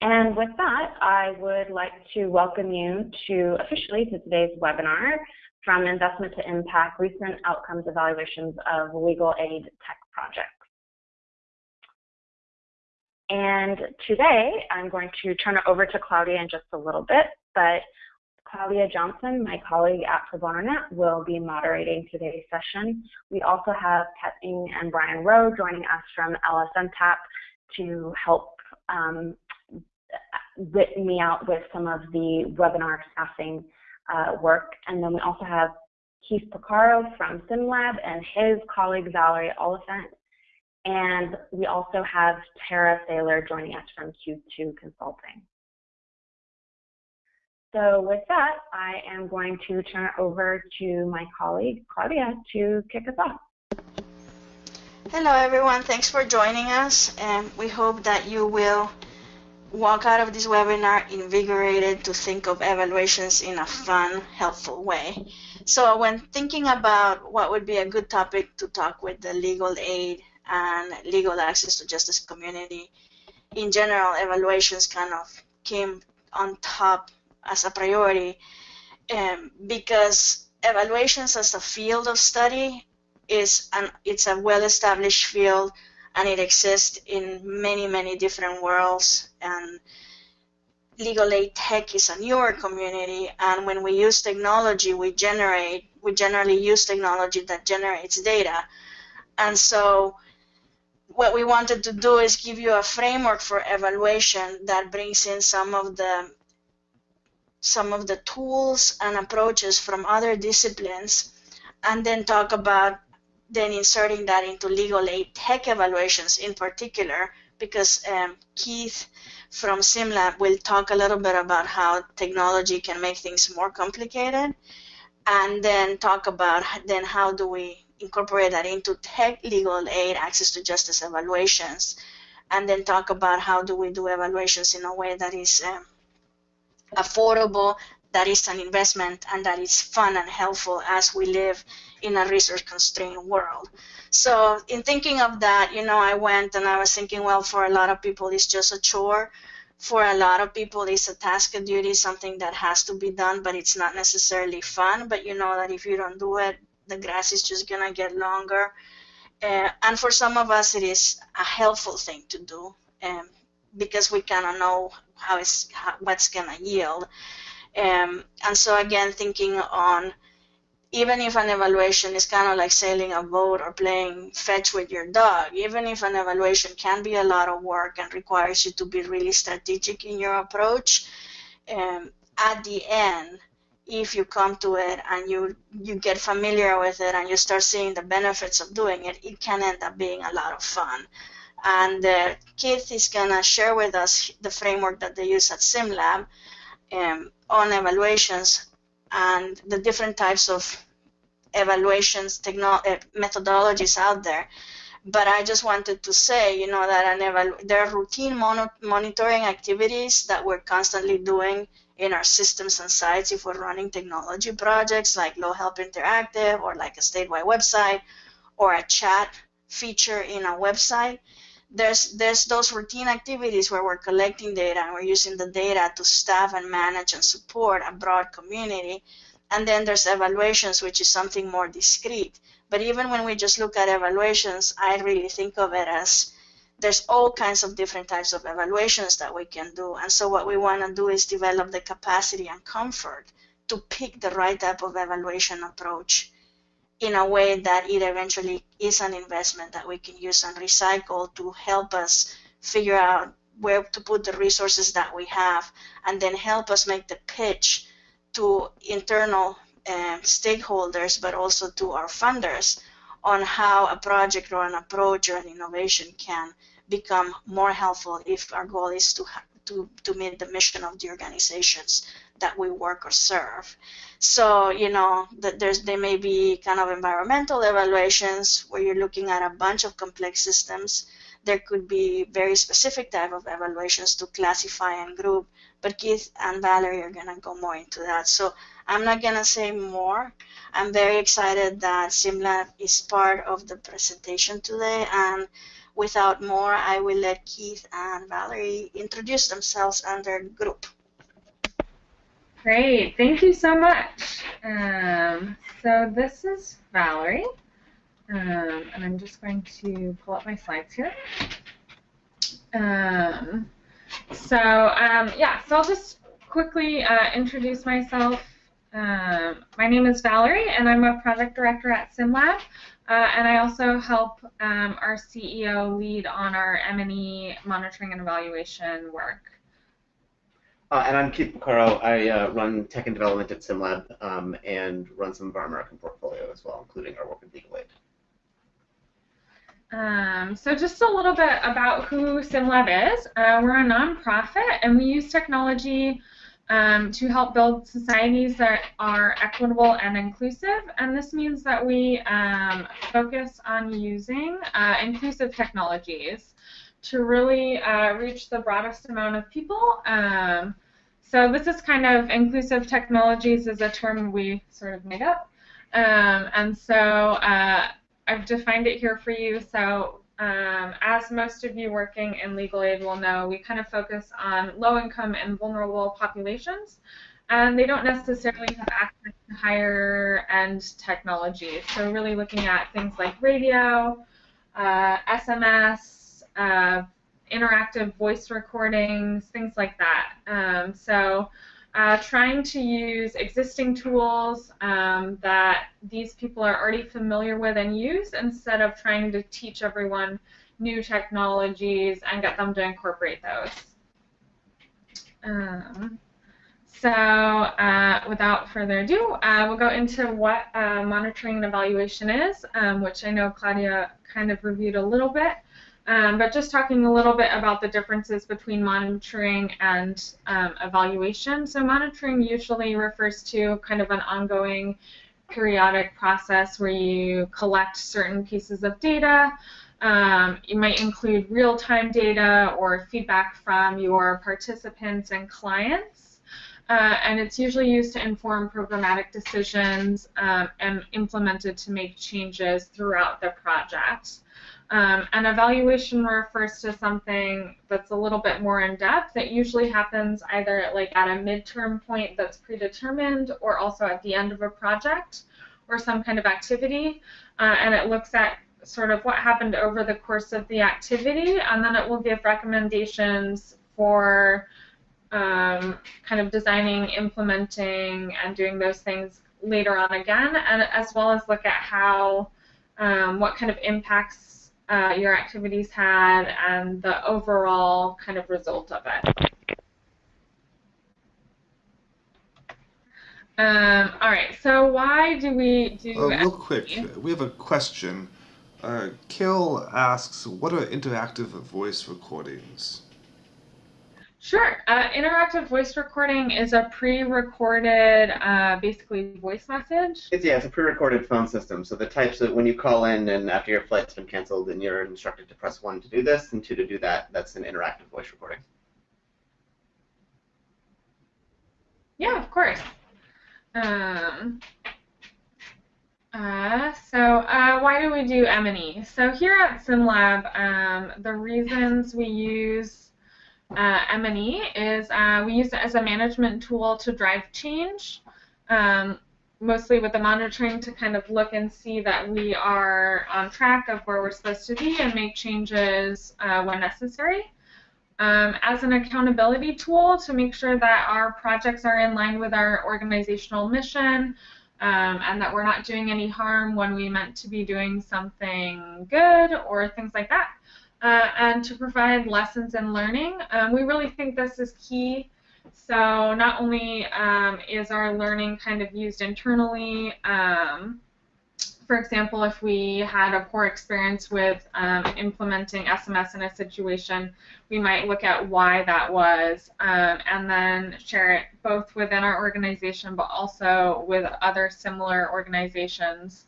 And with that, I would like to welcome you to officially to today's webinar from Investment to Impact, Recent Outcomes Evaluations of Legal Aid Tech Projects. And today, I'm going to turn it over to Claudia in just a little bit, but Claudia Johnson, my colleague at ProBonoNet, will be moderating today's session. We also have Kathleen and Brian Rowe joining us from LSNTAP to help um, me out with some of the webinar staffing uh, work. And then we also have Keith Porcaro from SimLab and his colleague Valerie Oliphant. And we also have Tara Thaler joining us from Q2 Consulting. So with that, I am going to turn it over to my colleague, Claudia, to kick us off. Hello, everyone. Thanks for joining us. And we hope that you will walk out of this webinar invigorated to think of evaluations in a fun, helpful way. So when thinking about what would be a good topic to talk with the legal aid and legal access to justice community, in general, evaluations kind of came on top as a priority um, because evaluations as a field of study is an it's a well-established field and it exists in many many different worlds and legal aid tech is a newer community and when we use technology we generate we generally use technology that generates data. And so what we wanted to do is give you a framework for evaluation that brings in some of the some of the tools and approaches from other disciplines and then talk about then inserting that into legal aid tech evaluations in particular because um, Keith from SimLab we'll talk a little bit about how technology can make things more complicated and then talk about then how do we incorporate that into tech legal aid access to justice evaluations and then talk about how do we do evaluations in a way that is um, affordable, that is an investment, and that is fun and helpful as we live in a resource constrained world. So in thinking of that, you know, I went and I was thinking, well, for a lot of people, it's just a chore. For a lot of people, it's a task, a duty, something that has to be done, but it's not necessarily fun. But you know that if you don't do it, the grass is just to get longer. Uh, and for some of us, it is a helpful thing to do. Um, because we kind of know how it's how, what's to yield. Um, and so again, thinking on even if an evaluation is kind of like sailing a boat or playing fetch with your dog, even if an evaluation can be a lot of work and requires you to be really strategic in your approach, um, at the end, if you come to it and you you get familiar with it and you start seeing the benefits of doing it, it can end up being a lot of fun. And uh, Keith is going to share with us the framework that they use at SimLab um, on evaluations and the different types of evaluations uh, methodologies out there. But I just wanted to say, you know, that evalu- there are routine mon- monitoring activities that we're constantly doing in our systems and sites if we're running technology projects like Law Help Interactive or like a statewide website or a chat feature in a website there's there's those routine activities where we're collecting data and we're using the data to staff and manage and support a broad community. And then there's evaluations which is something more discrete but even when we just look at evaluations i really think of it as there's all kinds of different types of evaluations that we can do. And so what we want to do is develop the capacity and comfort to pick the right type of evaluation approach in a way that it eventually is an investment that we can use and recycle to help us figure out where to put the resources that we have and then help us make the pitch to internal um, stakeholders but also to our funders on how a project or an approach or an innovation can become more helpful if our goal is to to, to meet the mission of the organizations that we work or serve. So, you know, that there's there may be kind of environmental evaluations where you're looking at a bunch of complex systems. There could be very specific type of evaluations to classify and group, but Keith and Valerie are gonna go more into that. So I'm not gonna say more. I'm very excited that SimLab is part of the presentation today and without more, I will let Keith and Valerie introduce themselves and their group. Great, thank you so much. Um, so this is Valerie, um, and I'm just going to pull up my slides here. Um, so um, yeah, so I'll just quickly uh, introduce myself. Um, my name is Valerie, and I'm a project director at SimLab. Uh, and I also help um, our CEO lead on our M&E monitoring and evaluation work. Uh, and I'm Keith Porcaro. I uh, run tech and development at SimLab um, and run some of our American portfolio as well, including our work with Legal Aid. Um, so just a little bit about who SimLab is. Uh, we're a nonprofit, and we use technology um, to help build societies that are equitable and inclusive. And this means that we um, focus on using uh, inclusive technologies to really uh, reach the broadest amount of people. Um, so this is kind of inclusive technologies is a term we sort of made up. Um, and so uh, I've defined it here for you. So um, as most of you working in legal aid will know, we kind of focus on low-income and vulnerable populations, and they don't necessarily have access to higher-end technology. So really looking at things like radio, uh, SMS, uh, interactive voice recordings, things like that. Um, so uh, trying to use existing tools um, that these people are already familiar with and use instead of trying to teach everyone new technologies and get them to incorporate those. Um, so uh, without further ado, uh, we'll go into what uh, monitoring and evaluation is, um, which I know Claudia kind of reviewed a little bit. Um, but just talking a little bit about the differences between monitoring and um, evaluation. So monitoring usually refers to kind of an ongoing periodic process where you collect certain pieces of data. Um, it might include real-time data or feedback from your participants and clients. Uh, and it's usually used to inform programmatic decisions um, and implemented to make changes throughout the project. Um, an evaluation refers to something that's a little bit more in depth. It usually happens either like at a midterm point that's predetermined or also at the end of a project or some kind of activity. Uh, and it looks at sort of what happened over the course of the activity and then it will give recommendations for um, kind of designing, implementing, and doing those things later on again, and as well as look at how, um, what kind of impacts uh, your activities had and the overall kind of result of it. Um, all right, so why do we do... Uh, real quick, we have a question. Uh, Kill asks, what are interactive voice recordings? Sure. Uh, interactive voice recording is a pre-recorded, uh, basically voice message. It's yeah, it's a pre-recorded phone system. So the types that when you call in and after your flight's been canceled, and you're instructed to press one to do this and two to do that. That's an interactive voice recording. Yeah, of course. Um, uh, so uh, why do we do M&E? So here at SimLab, um, the reasons we use uh, M&E is uh, we use it as a management tool to drive change, um, mostly with the monitoring to kind of look and see that we are on track of where we're supposed to be and make changes uh, when necessary. Um, as an accountability tool to make sure that our projects are in line with our organizational mission um, and that we're not doing any harm when we meant to be doing something good or things like that uh, and to provide lessons and learning. Um, we really think this is key. So not only um, is our learning kind of used internally, um, for example, if we had a poor experience with um, implementing SMS in a situation, we might look at why that was um, and then share it both within our organization but also with other similar organizations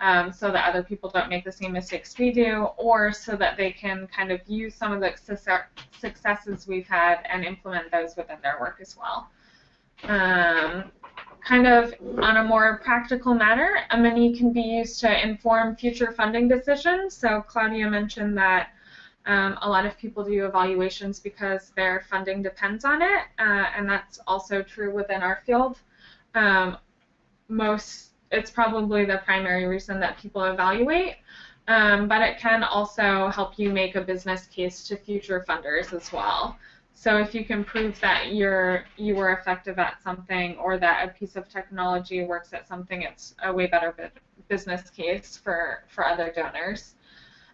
um, so that other people don't make the same mistakes we do, or so that they can kind of use some of the successes we've had and implement those within their work as well. Um, kind of on a more practical matter, M&E can be used to inform future funding decisions. So Claudia mentioned that Um, a lot of people do evaluations because their funding depends on it, uh, and that's also true within our field. Um, most, it's probably the primary reason that people evaluate, um, but it can also help you make a business case to future funders as well. So if you can prove that you're you were effective at something or that a piece of technology works at something, it's a way better business case for, for other donors.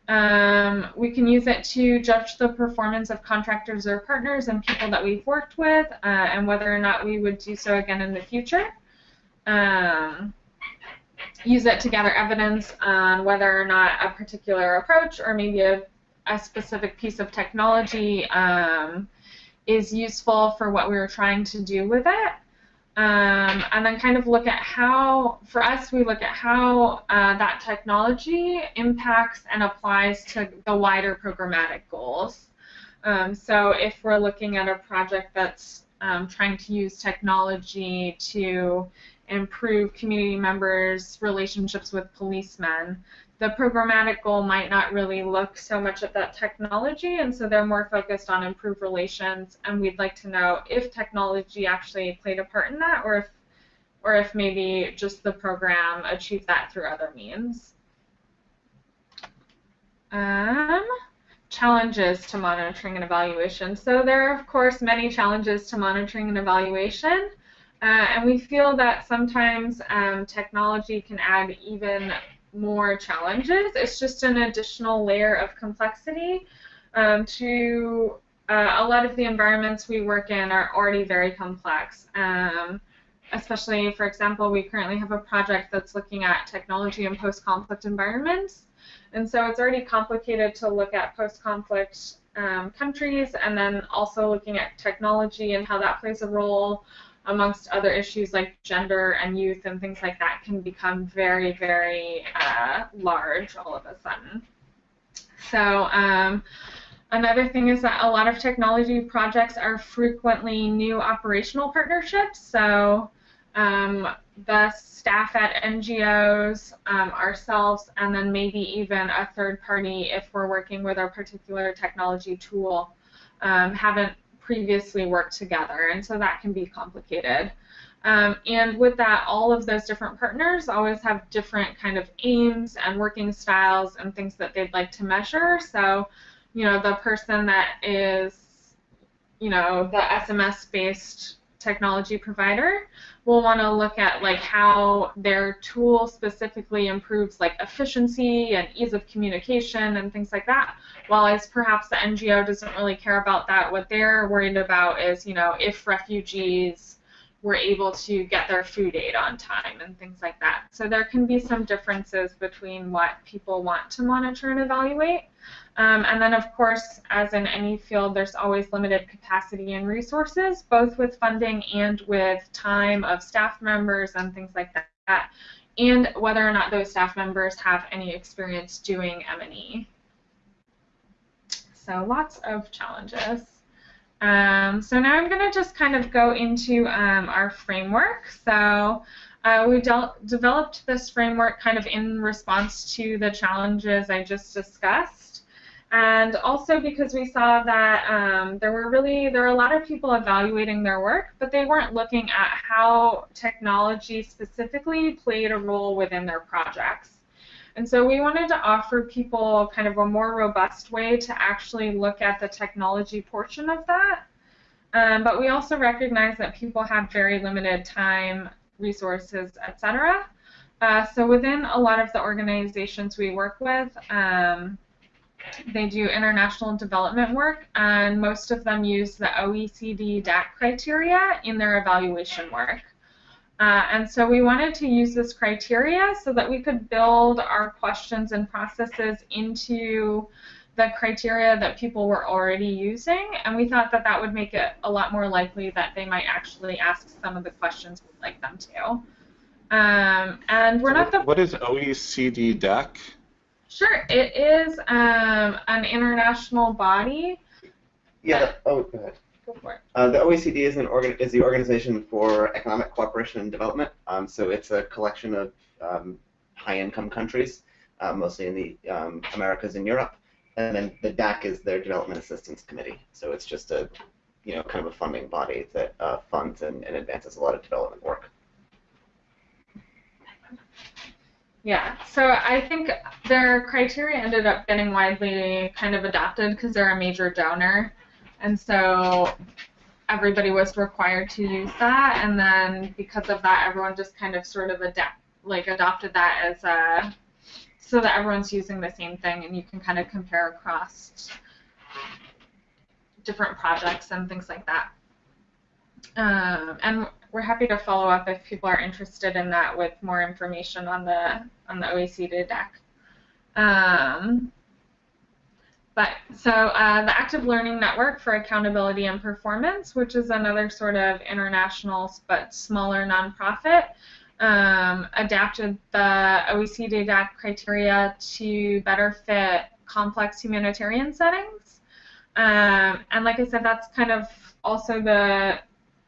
Um, we can use it to judge the performance of contractors or partners and people that we've worked with uh, and whether or not we would do so again in the future. Um, use it to gather evidence on whether or not a particular approach or maybe a, a specific piece of technology um, is useful for what we were trying to do with it. Um, and then kind of look at how, for us, we look at how uh, that technology impacts and applies to the wider programmatic goals. Um, so if we're looking at a project that's um, trying to use technology to improve community members' relationships with policemen, the programmatic goal might not really look so much at that technology, and so they're more focused on improved relations. And we'd like to know if technology actually played a part in that, or if, or if maybe just the program achieved that through other means. Um, challenges to monitoring and evaluation. So there are, of course, many challenges to monitoring and evaluation. Uh, and we feel that sometimes um, technology can add even more challenges. It's just an additional layer of complexity um, to uh, a lot of the environments we work in are already very complex. Um, especially, for example, we currently have a project that's looking at technology in post-conflict environments. And so it's already complicated to look at post-conflict um, countries and then also looking at technology and how that plays a role amongst other issues like gender and youth and things like that, can become very, very uh, large all of a sudden. So um, another thing is that a lot of technology projects are frequently new operational partnerships. So um, the staff at NGOs, um, ourselves, and then maybe even a third party if we're working with a particular technology tool um, haven't previously worked together, and so that can be complicated. Um, and with that, all of those different partners always have different kind of aims and working styles and things that they'd like to measure. So, you know, the person that is, you know, the SMS-based technology provider will want to look at like how their tool specifically improves like efficiency and ease of communication and things like that. While perhaps the NGO doesn't really care about that, what they're worried about is, you know, if refugees were able to get their food aid on time and things like that. So there can be some differences between what people want to monitor and evaluate. Um, and then, of course, as in any field, there's always limited capacity and resources, both with funding and with time of staff members and things like that, and whether or not those staff members have any experience doing M&E. So lots of challenges. Um, so now I'm going to just kind of go into um, our framework. So uh, we de developed this framework kind of in response to the challenges I just discussed and also because we saw that um, there were really there were a lot of people evaluating their work, but they weren't looking at how technology specifically played a role within their projects. And so we wanted to offer people kind of a more robust way to actually look at the technology portion of that. Um, but we also recognize that people have very limited time, resources, etc. Uh, so within a lot of the organizations we work with, um, they do international development work, and most of them use the OECD DAC criteria in their evaluation work. Uh, and so we wanted to use this criteria so that we could build our questions and processes into the criteria that people were already using, and we thought that that would make it a lot more likely that they might actually ask some of the questions we'd like them to. Um, and we're not the. What is OECD DAC? Sure, it is um, an international body. Yeah. oh, go ahead. Go for it. Uh, the OECD is an organ is the Organization for Economic Cooperation and Development. Um, so it's a collection of um, high-income countries, uh, mostly in the um, Americas and Europe, and then the DAC is their Development Assistance Committee. So it's just a, you know, kind of a funding body that uh, funds and, and advances a lot of development work. Yeah, so I think their criteria ended up getting widely kind of adopted because they're a major donor, and so everybody was required to use that, and then because of that, everyone just kind of sort of adapt, like adopted that as a, so that everyone's using the same thing, and you can kind of compare across different projects and things like that. Um, and we're happy to follow up if people are interested in that with more information on the on the OECD DAC. Um, but so uh, the Active Learning Network for Accountability and Performance, which is another sort of international but smaller nonprofit, um, adapted the OECD DAC criteria to better fit complex humanitarian settings. Um, and like I said, that's kind of also the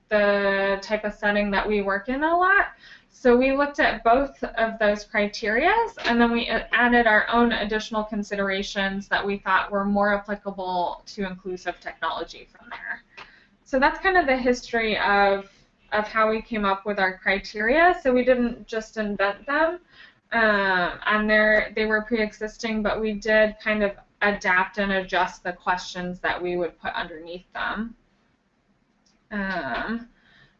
the type of setting that we work in a lot. So we looked at both of those criteria, and then we added our own additional considerations that we thought were more applicable to inclusive technology from there. So that's kind of the history of, of how we came up with our criteria. So we didn't just invent them, um, and they they were pre-existing, but we did kind of adapt and adjust the questions that we would put underneath them. Um,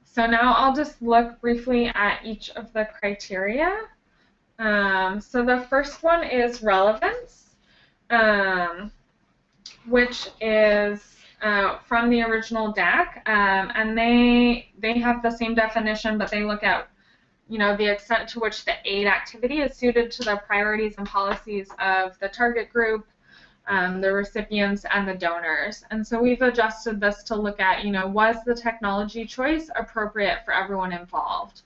so now I'll just look briefly at each of the criteria. Um, so the first one is relevance, um, which is uh, from the original DAC, um, and they they have the same definition, but they look at you know the extent to which the aid activity is suited to the priorities and policies of the target group, um, the recipients and the donors. And so we've adjusted this to look at, you know, was the technology choice appropriate for everyone involved?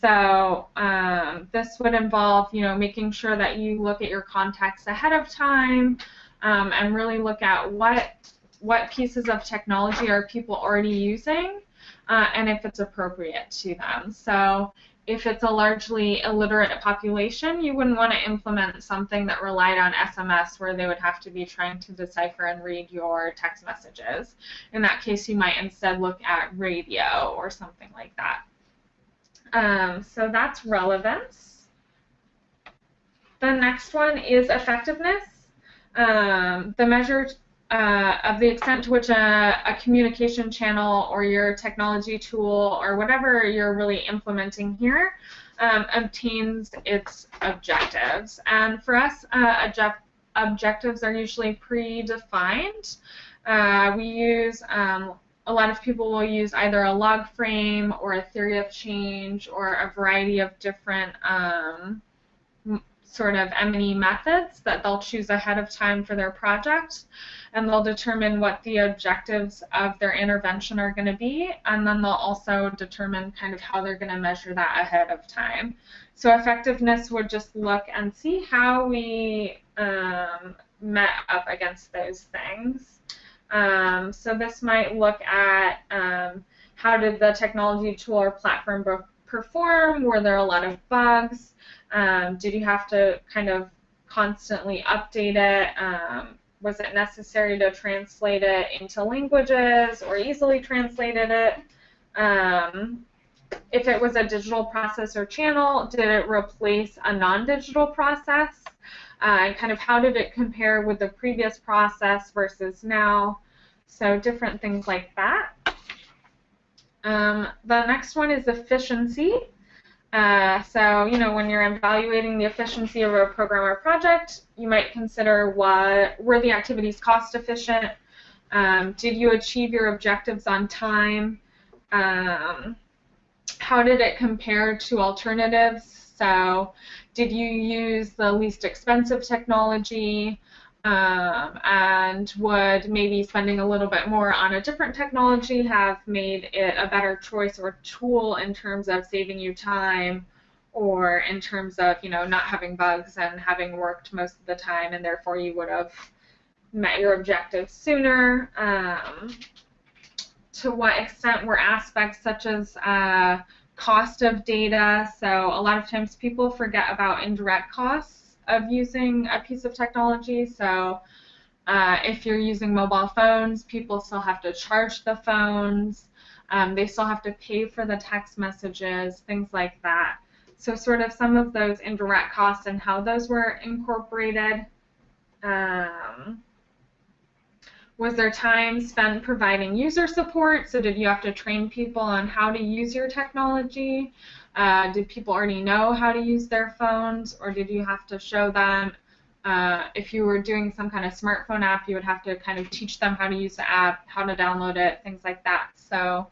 So um, this would involve, you know, making sure that you look at your contacts ahead of time um, and really look at what what pieces of technology are people already using uh, and if it's appropriate to them. So if it's a largely illiterate population, you wouldn't want to implement something that relied on SMS where they would have to be trying to decipher and read your text messages. In that case, you might instead look at radio or something like that. Um, so that's relevance. The next one is effectiveness. Um, the measure uh, of the extent to which a, a, communication channel or your technology tool or whatever you're really implementing here um, obtains its objectives. And for us, uh, objectives are usually predefined. Uh, we use, um, a lot of people will use either a log frame or a theory of change or a variety of different um, sort of M&E methods that they'll choose ahead of time for their project and they'll determine what the objectives of their intervention are going to be and then they'll also determine kind of how they're going to measure that ahead of time. So effectiveness would just look and see how we um, met up against those things. Um, so this might look at um, how did the technology tool or platform perform? Were there a lot of bugs? Um, did you have to kind of constantly update it? Um, was it necessary to translate it into languages or easily translated it? Um, if it was a digital process or channel, did it replace a non-digital process? Uh, and kind of how did it compare with the previous process versus now? So different things like that. Um, the next one is efficiency. Uh, so, you know, when you're evaluating the efficiency of a program or project, you might consider what were the activities cost efficient? Um, did you achieve your objectives on time? Um, how did it compare to alternatives? So, did you use the least expensive technology? Um, and would maybe spending a little bit more on a different technology have made it a better choice or tool in terms of saving you time or in terms of you know not having bugs and having worked most of the time and therefore you would have met your objectives sooner? Um, to what extent were aspects such as uh, cost of data so a lot of times people forget about indirect costs of using a piece of technology. So Uh, if you're using mobile phones, people still have to charge the phones. Um, they still have to pay for the text messages, things like that. So sort of some of those indirect costs and how those were incorporated. Um, was there time spent providing user support? So did you have to train people on how to use your technology? Uh, did people already know how to use their phones, or did you have to show them? Uh, if you were doing some kind of smartphone app, you would have to kind of teach them how to use the app, how to download it, things like that. So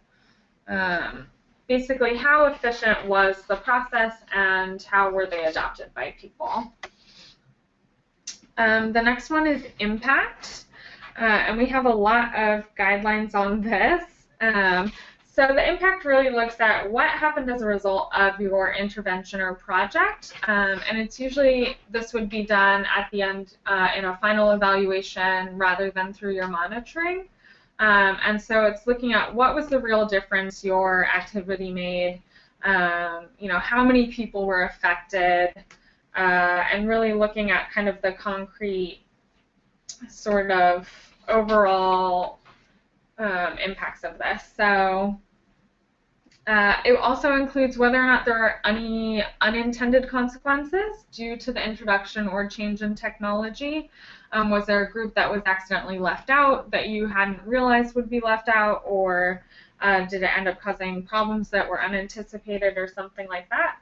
um, basically, how efficient was the process, and how were they adopted by people? Um, the next one is impact. Uh, and we have a lot of guidelines on this. Um, so the impact really looks at what happened as a result of your intervention or project, um, and it's usually this would be done at the end uh, in a final evaluation rather than through your monitoring. Um, and so it's looking at what was the real difference your activity made, um, you know, how many people were affected, uh, and really looking at kind of the concrete sort of overall um, impacts of this. So uh, it also includes whether or not there are any unintended consequences due to the introduction or change in technology. Um, was there a group that was accidentally left out that you hadn't realized would be left out, or uh, did it end up causing problems that were unanticipated or something like that?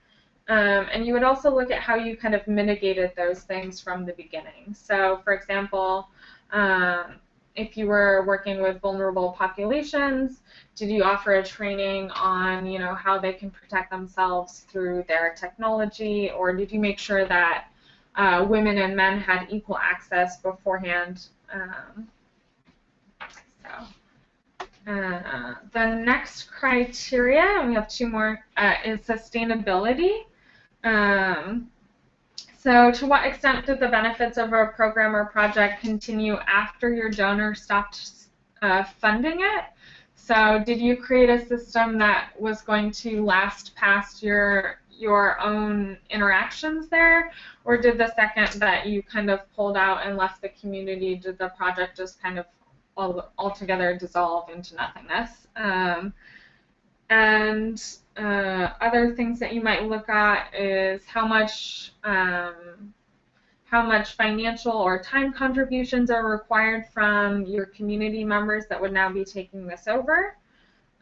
Um, and you would also look at how you kind of mitigated those things from the beginning. So, for example, um, if you were working with vulnerable populations, did you offer a training on, you know, how they can protect themselves through their technology, or did you make sure that uh, women and men had equal access beforehand? Um, so, uh, the next criteria, and we have two more, uh, is sustainability. Um, so to what extent did the benefits of a program or project continue after your donor stopped uh, funding it? So did you create a system that was going to last past your your own interactions there, or did the second that you kind of pulled out and left the community, did the project just kind of all, altogether dissolve into nothingness? Um, and uh, other things that you might look at is how much um, how much financial or time contributions are required from your community members that would now be taking this over.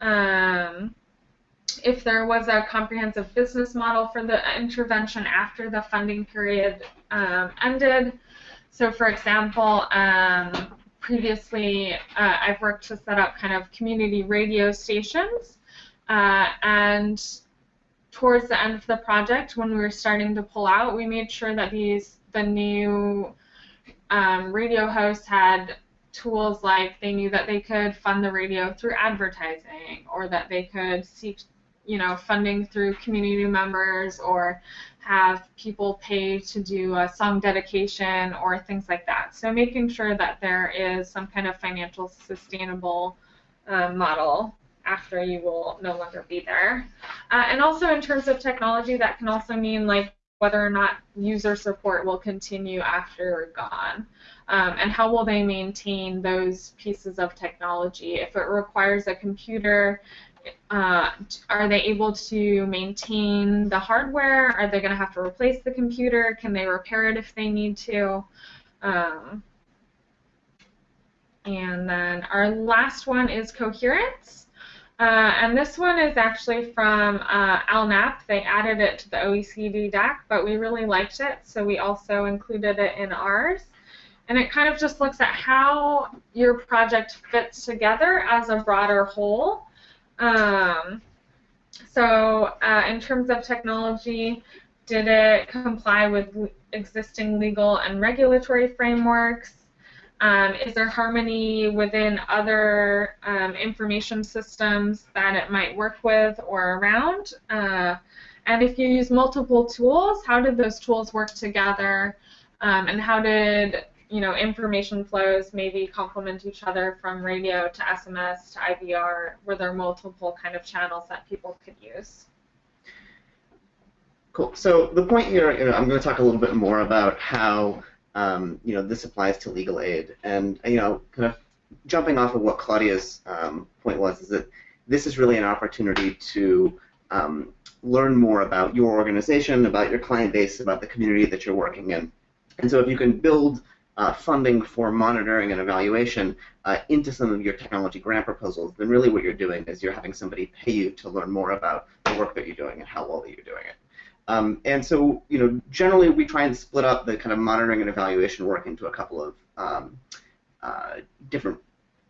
Um, if there was a comprehensive business model for the intervention after the funding period um, ended. So, for example, um, previously uh, I've worked to set up kind of community radio stations uh, and towards the end of the project, when we were starting to pull out, we made sure that these the new um, radio hosts had tools like they knew that they could fund the radio through advertising, or that they could seek, you know, funding through community members, or have people pay to do a song dedication or things like that. So making sure that there is some kind of financial sustainable uh, model after you will no longer be there. Uh, and also in terms of technology, that can also mean like whether or not user support will continue after you're gone. Um, and how will they maintain those pieces of technology? If it requires a computer, uh, are they able to maintain the hardware? Are they going to have to replace the computer? Can they repair it if they need to? Um, and then our last one is coherence. Uh, and this one is actually from uh, ALNAP. They added it to the OECD DAC, but we really liked it, so we also included it in ours. And it kind of just looks at how your project fits together as a broader whole. Um, so uh, in terms of technology, did it comply with existing legal and regulatory frameworks? Um, is there harmony within other um, information systems that it might work with or around? Uh, and if you use multiple tools, how did those tools work together? Um, and how did you know information flows maybe complement each other from radio to SMS to IVR? Were there multiple kind of channels that people could use? Cool. So the point here, you know, I'm going to talk a little bit more about how um, you know, this applies to legal aid. And, you know, kind of jumping off of what Claudia's um, point was, is that this is really an opportunity to um, learn more about your organization, about your client base, about the community that you're working in. And so if you can build uh, funding for monitoring and evaluation uh, into some of your technology grant proposals, then really what you're doing is you're having somebody pay you to learn more about the work that you're doing and how well that you're doing it. Um, and so, you know, generally we try and split up the kind of monitoring and evaluation work into a couple of um, uh, different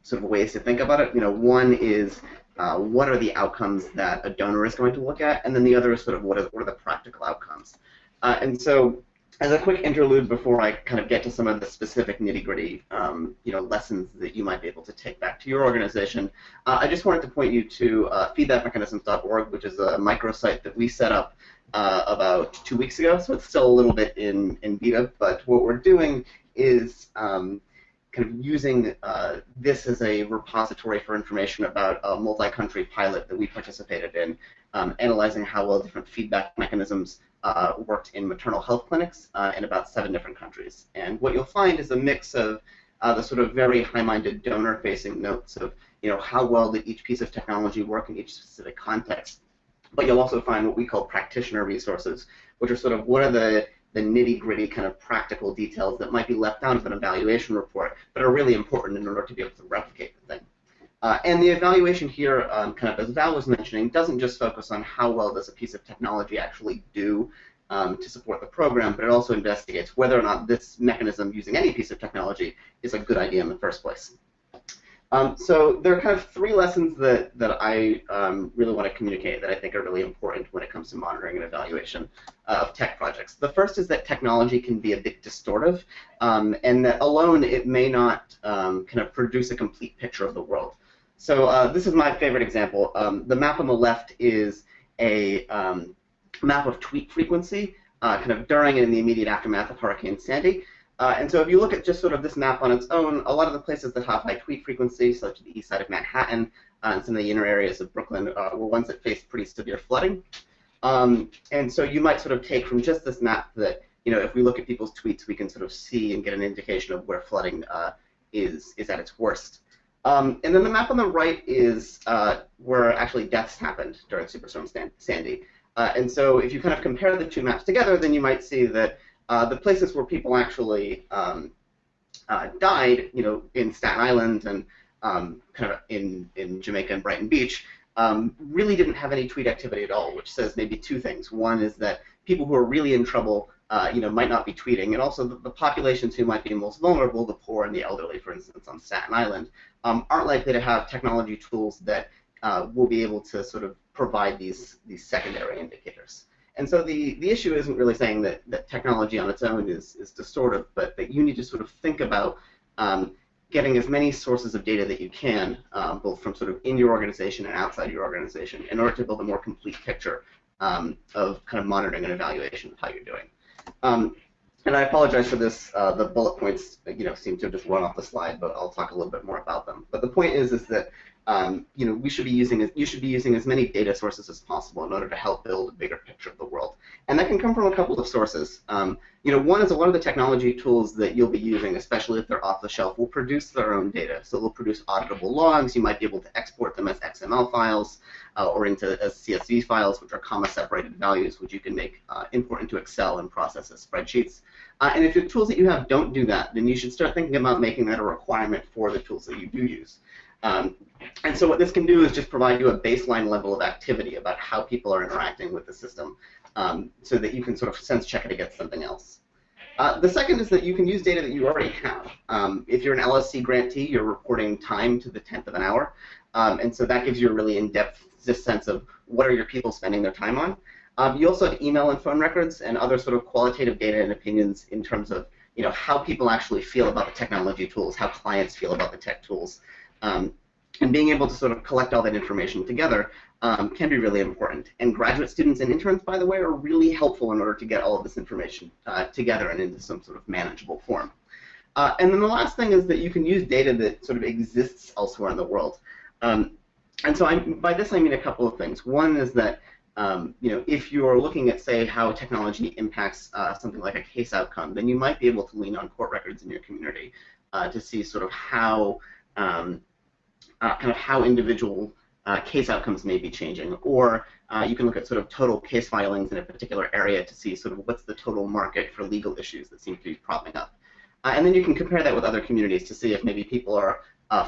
sort of ways to think about it. You know, one is uh, what are the outcomes that a donor is going to look at, and then the other is sort of what are, the practical outcomes. Uh, and so, as a quick interlude before I kind of get to some of the specific nitty-gritty, um, you know, lessons that you might be able to take back to your organization, uh, I just wanted to point you to uh, feedbackmechanisms.org, which is a microsite that we set up uh, about two weeks ago, so it's still a little bit in, in beta, but what we're doing is um, kind of using uh, this as a repository for information about a multi-country pilot that we participated in, um, analyzing how well different feedback mechanisms uh, worked in maternal health clinics uh, in about seven different countries. And what you'll find is a mix of uh, the sort of very high-minded donor-facing notes of, you know, how well did each piece of technology work in each specific context. But you'll also find what we call practitioner resources, which are sort of what are the the nitty gritty kind of practical details that might be left out of an evaluation report, but are really important in order to be able to replicate the thing. Uh, and the evaluation here, um, kind of as Val was mentioning, doesn't just focus on how well does a piece of technology actually do um, to support the program, but it also investigates whether or not this mechanism using any piece of technology is a good idea in the first place. Um, so there are kind of three lessons that, that I um, really want to communicate that I think are really important when it comes to monitoring and evaluation of tech projects. The first is that technology can be a bit distortive, um, and that alone it may not um, kind of produce a complete picture of the world. So uh, this is my favorite example. Um, the map on the left is a um, map of tweet frequency, uh, kind of during and in the immediate aftermath of Hurricane Sandy. Uh, and so if you look at just sort of this map on its own, a lot of the places that have high tweet frequency, such as the east side of Manhattan uh, and some of the inner areas of Brooklyn, uh, were ones that faced pretty severe flooding. Um, and so you might sort of take from just this map that, you know, if we look at people's tweets, we can sort of see and get an indication of where flooding uh, is, is at its worst. Um, and then the map on the right is uh, where actually deaths happened during Superstorm Sandy. Uh, and so if you kind of compare the two maps together, then you might see that uh, the places where people actually um, uh, died, you know, in Staten Island and um, kind of in, in Jamaica and Brighton Beach, um, really didn't have any tweet activity at all, which says maybe two things. One is that people who are really in trouble, uh, you know, might not be tweeting, and also the, the, populations who might be most vulnerable, the poor and the elderly, for instance, on Staten Island, um, aren't likely to have technology tools that uh, will be able to sort of provide these these secondary indicators. And so the, the issue isn't really saying that, that technology on its own is, is distortive, but that you need to sort of think about um, getting as many sources of data that you can, um, both from sort of in your organization and outside your organization, in order to build a more complete picture um, of kind of monitoring and evaluation of how you're doing. Um, and I apologize for this. Uh, the bullet points, you know, seem to have just run off the slide, but I'll talk a little bit more about them. But the point is, is that um, you know, we should be using you should be using as many data sources as possible in order to help build a bigger picture of the world. And that can come from a couple of sources. Um, you know, one is a lot of the technology tools that you'll be using, especially if they're off the shelf, will produce their own data. So they'll produce auditable logs. You might be able to export them as XML files uh, or into as CSV files, which are comma-separated values, which you can make uh, import into Excel and process as spreadsheets. Uh, and if the tools that you have don't do that, then you should start thinking about making that a requirement for the tools that you do use. Um, and so what this can do is just provide you a baseline level of activity about how people are interacting with the system um, so that you can sort of sense check it against something else. Uh, the second is that you can use data that you already have. Um, if you're an LSC grantee, you're reporting time to the tenth of an hour, um, and so that gives you a really in-depth sense of what are your people spending their time on. Um, you also have email and phone records and other sort of qualitative data and opinions in terms of you know how people actually feel about the technology tools, how clients feel about the tech tools. Um, and being able to sort of collect all that information together um, can be really important. And graduate students and interns, by the way, are really helpful in order to get all of this information uh, together and into some sort of manageable form. Uh, and then the last thing is that you can use data that sort of exists elsewhere in the world. Um, and so I'm, by this I mean a couple of things. One is that um, you know, if you're looking at, say, how technology impacts uh, something like a case outcome, then you might be able to lean on court records in your community uh, to see sort of how um, uh, kind of how individual uh, case outcomes may be changing, or uh, you can look at sort of total case filings in a particular area to see sort of what's the total market for legal issues that seem to be propping up. Uh, and then you can compare that with other communities to see if maybe people are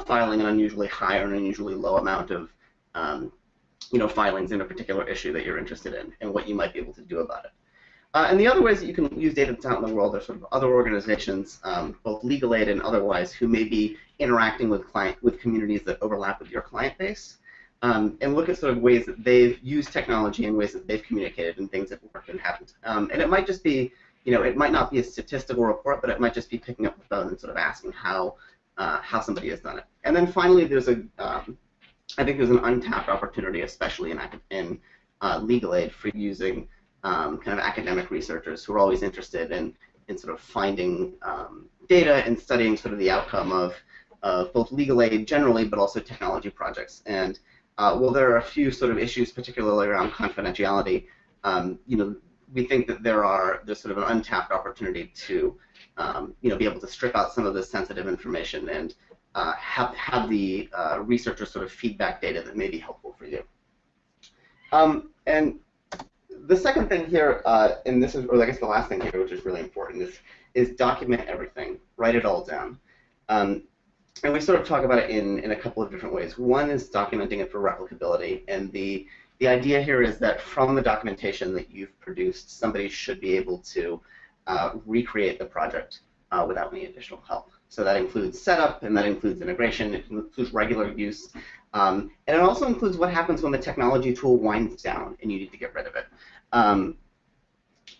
filing an unusually high or an unusually low amount of um, you know, filings in a particular issue that you're interested in and what you might be able to do about it. Uh, and the other ways that you can use data that's out in the world are sort of other organizations, um, both legal aid and otherwise, who may be interacting with client with communities that overlap with your client base, um, and look at sort of ways that they've used technology and ways that they've communicated and things that worked and haven't. Um, and it might just be, you know, it might not be a statistical report, but it might just be picking up the phone and sort of asking how uh, how somebody has done it. And then finally, there's a um, I think there's an untapped opportunity, especially in, in uh, legal aid, for using um, kind of academic researchers who are always interested in, in sort of finding um, data and studying sort of the outcome of, of both legal aid generally, but also technology projects. And uh, while there are a few sort of issues, particularly around confidentiality, um, you know, we think that there are there's sort of an untapped opportunity to, um, you know, be able to strip out some of this sensitive information and uh, have, have the uh, researcher sort of feedback data that may be helpful for you. Um, and the second thing here, uh, and this is, or I guess the last thing here, which is really important, is, is document everything. Write it all down. Um, and we sort of talk about it in, in a couple of different ways. One is documenting it for replicability, and the, the idea here is that from the documentation that you've produced, somebody should be able to uh, recreate the project uh, without any additional help. So that includes setup, and that includes integration, it includes regular use, um, and it also includes what happens when the technology tool winds down and you need to get rid of it. Um,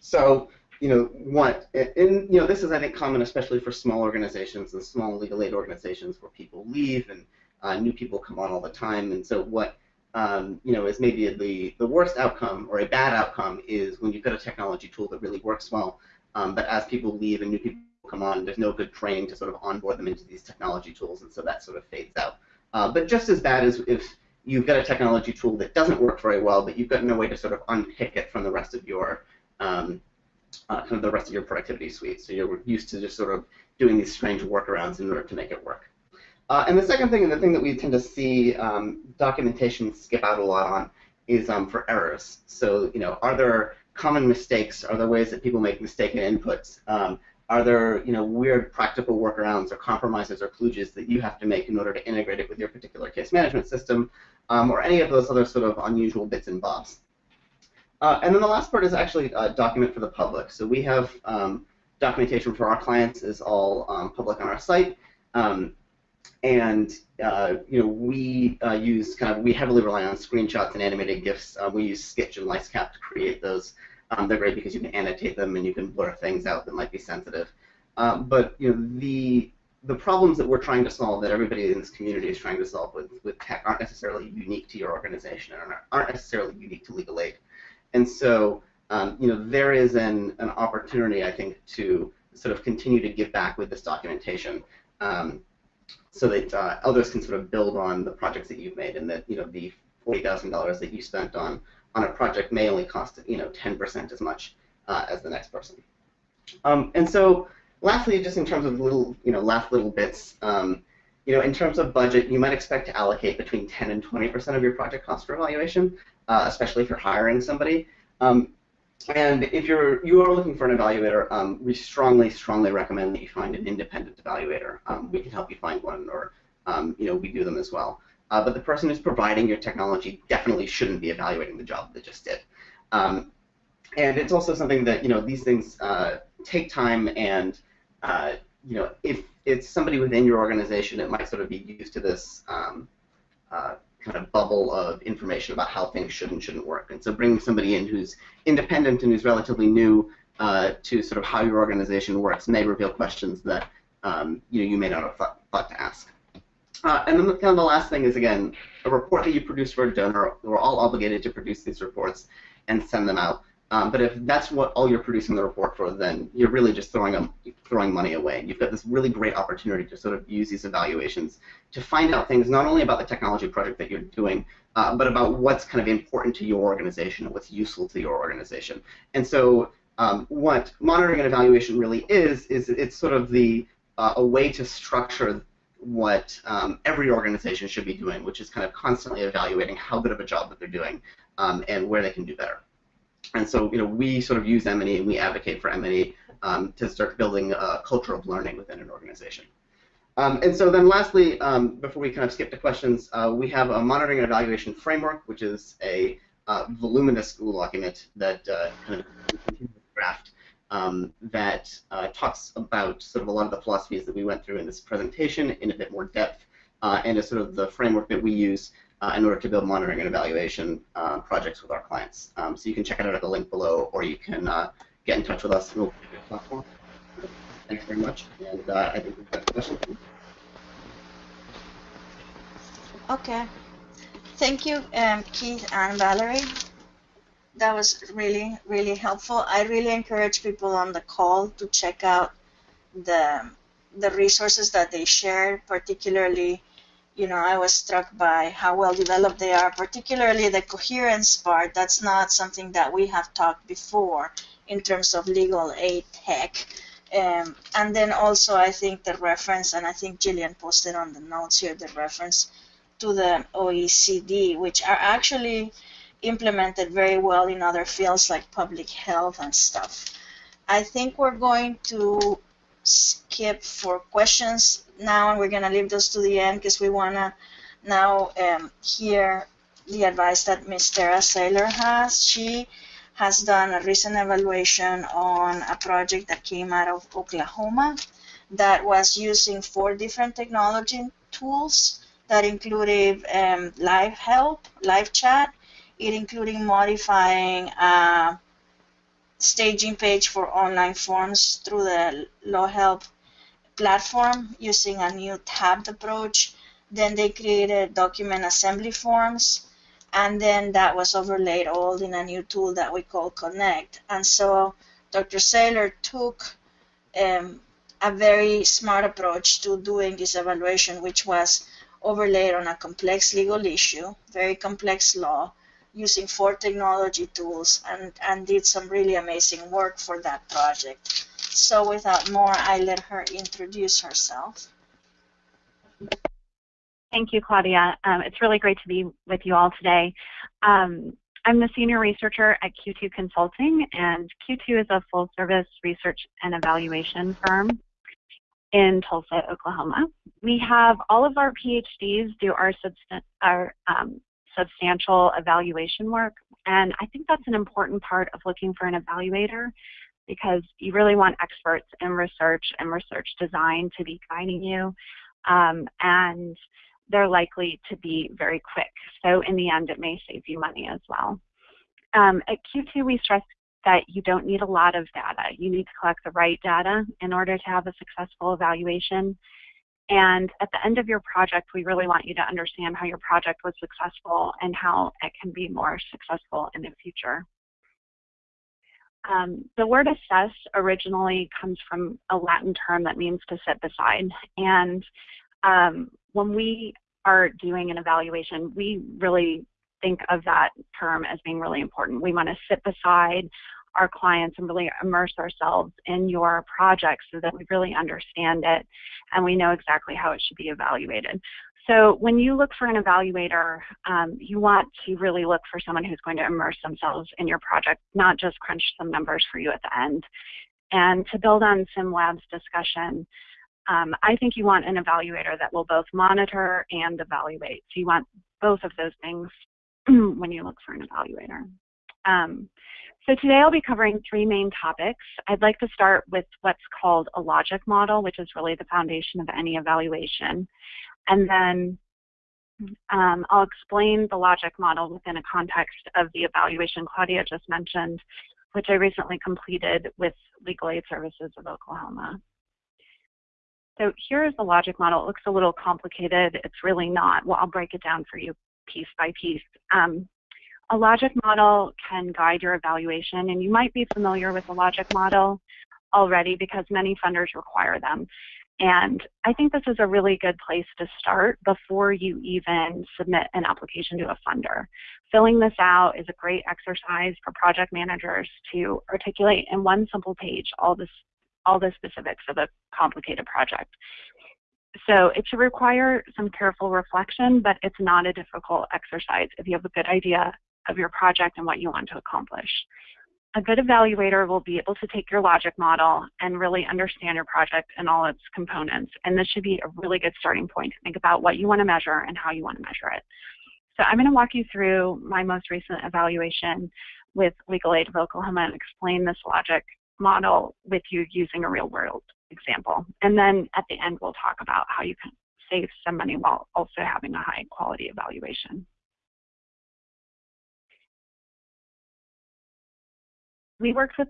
so, you know, what, and, you know, this is, I think, common especially for small organizations and small legal aid organizations where people leave and uh, new people come on all the time. And so what, um, you know, is maybe the, the worst outcome or a bad outcome is when you've got a technology tool that really works well, um, but as people leave and new people come on. There's no good training to sort of onboard them into these technology tools, and so that sort of fades out. Uh, but just as bad as if you've got a technology tool that doesn't work very well, but you've got no way to sort of unpick it from the rest of your um, uh, kind of the rest of your productivity suite. So you're used to just sort of doing these strange workarounds in order to make it work. Uh, and the second thing, and the thing that we tend to see um, documentation skip out a lot on, is um, for errors. So you know, are there common mistakes? Are there ways that people make mistaken inputs? Um, are there you know weird practical workarounds or compromises or kludges that you have to make in order to integrate it with your particular case management system, um, or any of those other sort of unusual bits and bobs? Uh, and then the last part is actually uh, document for the public. So we have um, documentation for our clients is all um, public on our site. Um, and uh, you know we uh, use kind of we heavily rely on screenshots and animated GIFs. Uh, we use Sketch and Licecap to create those. Um, they're great because you can annotate them and you can blur things out that might be sensitive. Um, but you know the the problems that we're trying to solve, that everybody in this community is trying to solve with, with tech, aren't necessarily unique to your organization and aren't necessarily unique to legal aid. And so, um, you know, there is an, an opportunity, I think, to sort of continue to give back with this documentation um, so that uh, others can sort of build on the projects that you've made and that, you know, the $40,000 that you spent on on a project may only cost you know 10% as much uh, as the next person. Um, and so, lastly, just in terms of little you know last little bits, um, you know, in terms of budget, you might expect to allocate between 10 and 20% of your project cost for evaluation, uh, especially if you're hiring somebody. Um, and if you're you are looking for an evaluator, um, we strongly, strongly recommend that you find an independent evaluator. Um, we can help you find one, or um, you know, we do them as well. Uh, but the person who's providing your technology definitely shouldn't be evaluating the job they just did. Um, and it's also something that you know these things uh, take time, and uh, you know if it's somebody within your organization, it might sort of be used to this um, uh, kind of bubble of information about how things should and shouldn't work. And so bringing somebody in who's independent and who's relatively new uh, to sort of how your organization works may reveal questions that um, you know you may not have thought, thought to ask. Uh, and then the, kind of the last thing is, again, a report that you produce for a donor, we're all obligated to produce these reports and send them out. Um, but if that's what all you're producing the report for, then you're really just throwing them, throwing money away. You've got this really great opportunity to sort of use these evaluations to find out things not only about the technology project that you're doing, uh, but about what's kind of important to your organization and what's useful to your organization. And so um, what monitoring and evaluation really is, is it's sort of the uh, a way to structure what um, every organization should be doing, which is kind of constantly evaluating how good of a job that they're doing um, and where they can do better. And so, you know, we sort of use M&E and we advocate for M&E um, to start building a culture of learning within an organization. Um, and so then lastly, um, before we kind of skip to questions, uh, we have a monitoring and evaluation framework, which is a uh, voluminous Google document that uh, kind of draft um, that uh, talks about sort of a lot of the philosophies that we went through in this presentation in a bit more depth, uh, and is sort of the framework that we use uh, in order to build monitoring and evaluation projects with our clients. Um, so you can check it out at the link below, or you can get in touch with us we'll you platform. Thanks very much. And uh, I think we've got questions. Okay. Thank you, um, Keith and Valerie. That was really, really helpful. I really encourage people on the call to check out the the resources that they shared, particularly, you know, I was struck by how well developed they are, particularly the coherence part. That's not something that we have talked before in terms of legal aid tech. Um, and then also, I think the reference, and I think Jillian posted on the notes here, the reference to the OECD, which are actually implemented very well in other fields like public health and stuff. I think we're going to skip for questions now, and we're going to leave those to the end because we want to now um, hear the advice that Ms. Tara Saylor has. She has done a recent evaluation on a project that came out of Oklahoma that was using four different technology tools that included um, live help, live chat, it including modifying a staging page for online forms through the Law Help platform using a new tabbed approach. Then they created document assembly forms and then that was overlaid all in a new tool that we call Connect. And so Dr. Saylor took um, a very smart approach to doing this evaluation, which was overlaid on a complex legal issue, very complex law, using four technology tools, and, and did some really amazing work for that project. So without more, I let her introduce herself. Thank you, Claudia. Um, it's really great to be with you all today. Um, I'm the senior researcher at Q2 Consulting, and Q2 is a full-service research and evaluation firm in Tulsa, Oklahoma. We have all of our PhDs do our, substan our um, substantial evaluation work, and I think that's an important part of looking for an evaluator because you really want experts in research and research design to be guiding you. Um, and they're likely to be very quick. So in the end, it may save you money as well. Um, at Q2, we stress that you don't need a lot of data. You need to collect the right data in order to have a successful evaluation. And at the end of your project, we really want you to understand how your project was successful and how it can be more successful in the future. Um, the word assess originally comes from a Latin term that means to sit beside. And um, when we are doing an evaluation, we really think of that term as being really important. We want to sit beside our clients and really immerse ourselves in your project so that we really understand it and we know exactly how it should be evaluated. So when you look for an evaluator, um, you want to really look for someone who's going to immerse themselves in your project, not just crunch some numbers for you at the end. And to build on SimLab's discussion, um, I think you want an evaluator that will both monitor and evaluate. So you want both of those things when you look for an evaluator. Um, so today I'll be covering three main topics. I'd like to start with what's called a logic model, which is really the foundation of any evaluation. And then um, I'll explain the logic model within a context of the evaluation Claudia just mentioned, which I recently completed with Legal Aid Services of Oklahoma. So here is the logic model. It looks a little complicated. It's really not. Well, I'll break it down for you piece by piece. Um, a logic model can guide your evaluation, and you might be familiar with the logic model already because many funders require them. And I think this is a really good place to start before you even submit an application to a funder. Filling this out is a great exercise for project managers to articulate in one simple page all this all the specifics of a complicated project. So it should require some careful reflection, but it's not a difficult exercise if you have a good idea of your project and what you want to accomplish. A good evaluator will be able to take your logic model and really understand your project and all its components. And this should be a really good starting point to think about what you want to measure and how you want to measure it. So I'm going to walk you through my most recent evaluation with Legal Aid of Oklahoma and explain this logic model with you using a real world example. And then at the end, we'll talk about how you can save some money while also having a high quality evaluation. We worked with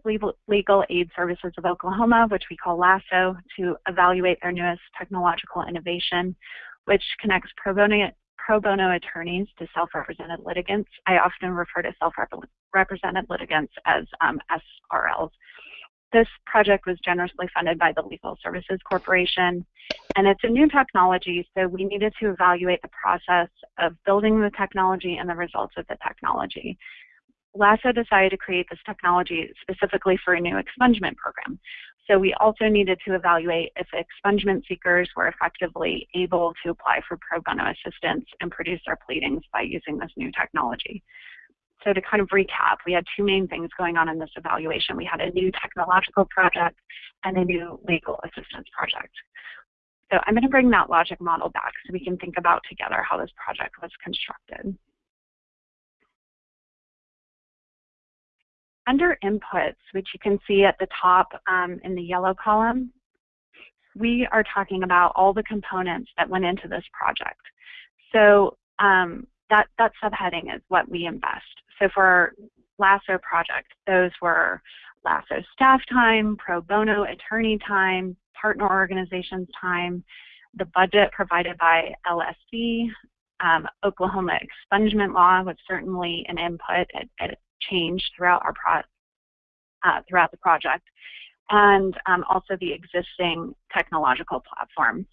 Legal Aid Services of Oklahoma, which we call LASO, to evaluate their newest technological innovation, which connects pro bono, pro bono attorneys to self-represented litigants. I often refer to self-represented litigants as um, SRLs. This project was generously funded by the Legal Services Corporation, and it's a new technology, so we needed to evaluate the process of building the technology and the results of the technology. LASO decided to create this technology specifically for a new expungement program. So we also needed to evaluate if expungement seekers were effectively able to apply for pro bono assistance and produce their pleadings by using this new technology. So to kind of recap, we had two main things going on in this evaluation. We had a new technological project and a new legal assistance project. So I'm going to bring that logic model back so we can think about together how this project was constructed. Under inputs, which you can see at the top um, in the yellow column, we are talking about all the components that went into this project. So um, that, that subheading is what we invest. So for our LASO project, those were LASO staff time, pro bono attorney time, partner organizations time, the budget provided by LSC, um, Oklahoma expungement law was certainly an input. It, it changed throughout our pro uh, throughout the project, and um, also the existing technological platform.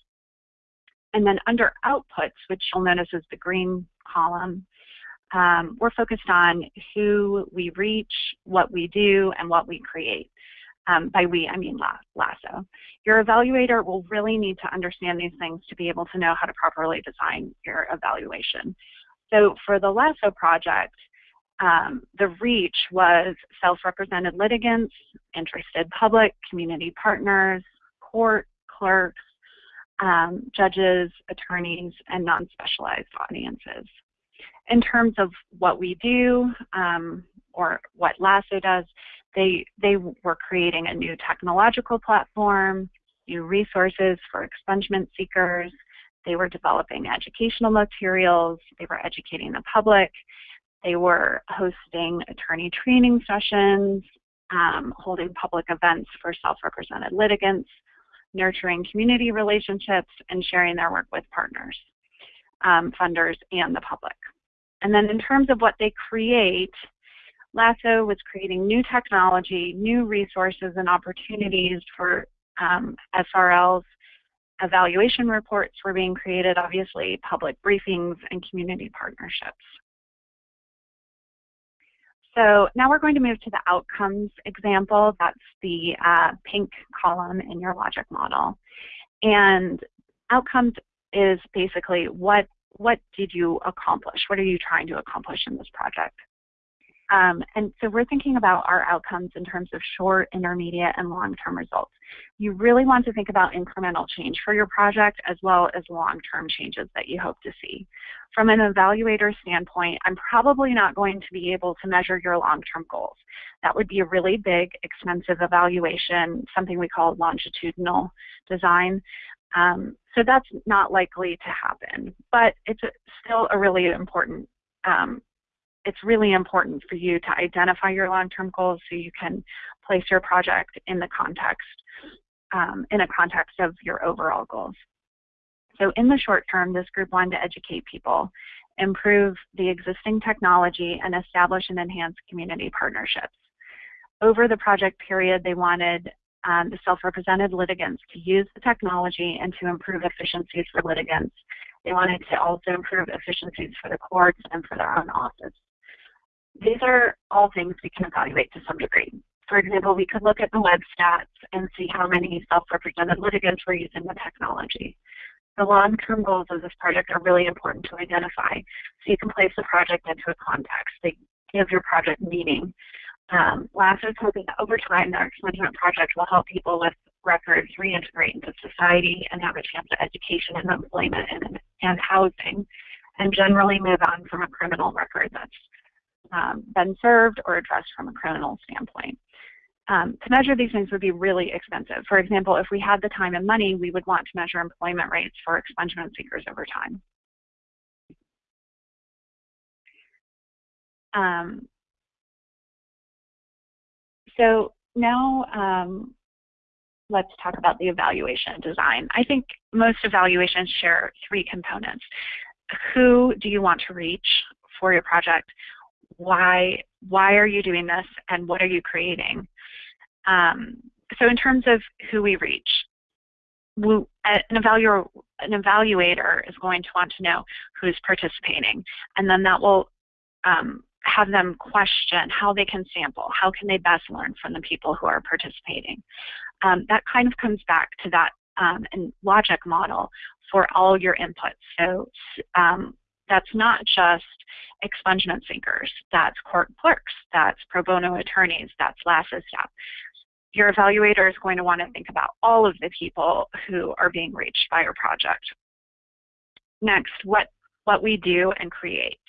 And then under outputs, which you'll notice is the green column, um, we're focused on who we reach, what we do, and what we create. Um, by we, I mean LASO. Your evaluator will really need to understand these things to be able to know how to properly design your evaluation. So for the LASO project, um, the reach was self-represented litigants, interested public, community partners, court, clerks, um, judges, attorneys, and non-specialized audiences in terms of what we do um, or what LASSO does, they, they were creating a new technological platform, new resources for expungement seekers. They were developing educational materials. They were educating the public. They were hosting attorney training sessions, um, holding public events for self-represented litigants, nurturing community relationships, and sharing their work with partners, um, funders, and the public. And then in terms of what they create, LASO was creating new technology, new resources and opportunities for um, SRLs. Evaluation reports were being created, obviously, public briefings and community partnerships. So now we're going to move to the outcomes example. That's the uh, pink column in your logic model. And outcomes is basically what what did you accomplish? What are you trying to accomplish in this project? Um, and so we're thinking about our outcomes in terms of short, intermediate, and long-term results. You really want to think about incremental change for your project as well as long-term changes that you hope to see. From an evaluator standpoint, I'm probably not going to be able to measure your long-term goals. That would be a really big, expensive evaluation, something we call longitudinal design. Um, so that's not likely to happen, but it's a, still a really important, um, it's really important for you to identify your long-term goals so you can place your project in the context, um, in a context of your overall goals. So in the short term, this group wanted to educate people, improve the existing technology, and establish and enhance community partnerships. Over the project period, they wanted um, the self-represented litigants to use the technology and to improve efficiencies for litigants. They wanted to also improve efficiencies for the courts and for their own office. These are all things we can evaluate to some degree. For example, we could look at the web stats and see how many self-represented litigants were using the technology. The long-term goals of this project are really important to identify so you can place the project into a context. They give your project meaning. Um, LASS is hoping that over time, their expungement project will help people with records reintegrate into society and have a chance at education and employment and, and housing, and generally move on from a criminal record that's um, been served or addressed from a criminal standpoint. Um, to measure these things would be really expensive. For example, if we had the time and money, we would want to measure employment rates for expungement seekers over time. Um, so now um, let's talk about the evaluation design. I think most evaluations share three components. Who do you want to reach for your project? Why, why are you doing this? And what are you creating? Um, so in terms of who we reach, we, an, evaluator, an evaluator is going to want to know who's participating. And then that will um, have them question how they can sample, how can they best learn from the people who are participating. Um, that kind of comes back to that um, logic model for all your inputs. So um, that's not just expungement seekers, that's court clerks, that's pro bono attorneys, that's LASS's staff. Your evaluator is going to want to think about all of the people who are being reached by your project. Next, what, what we do and create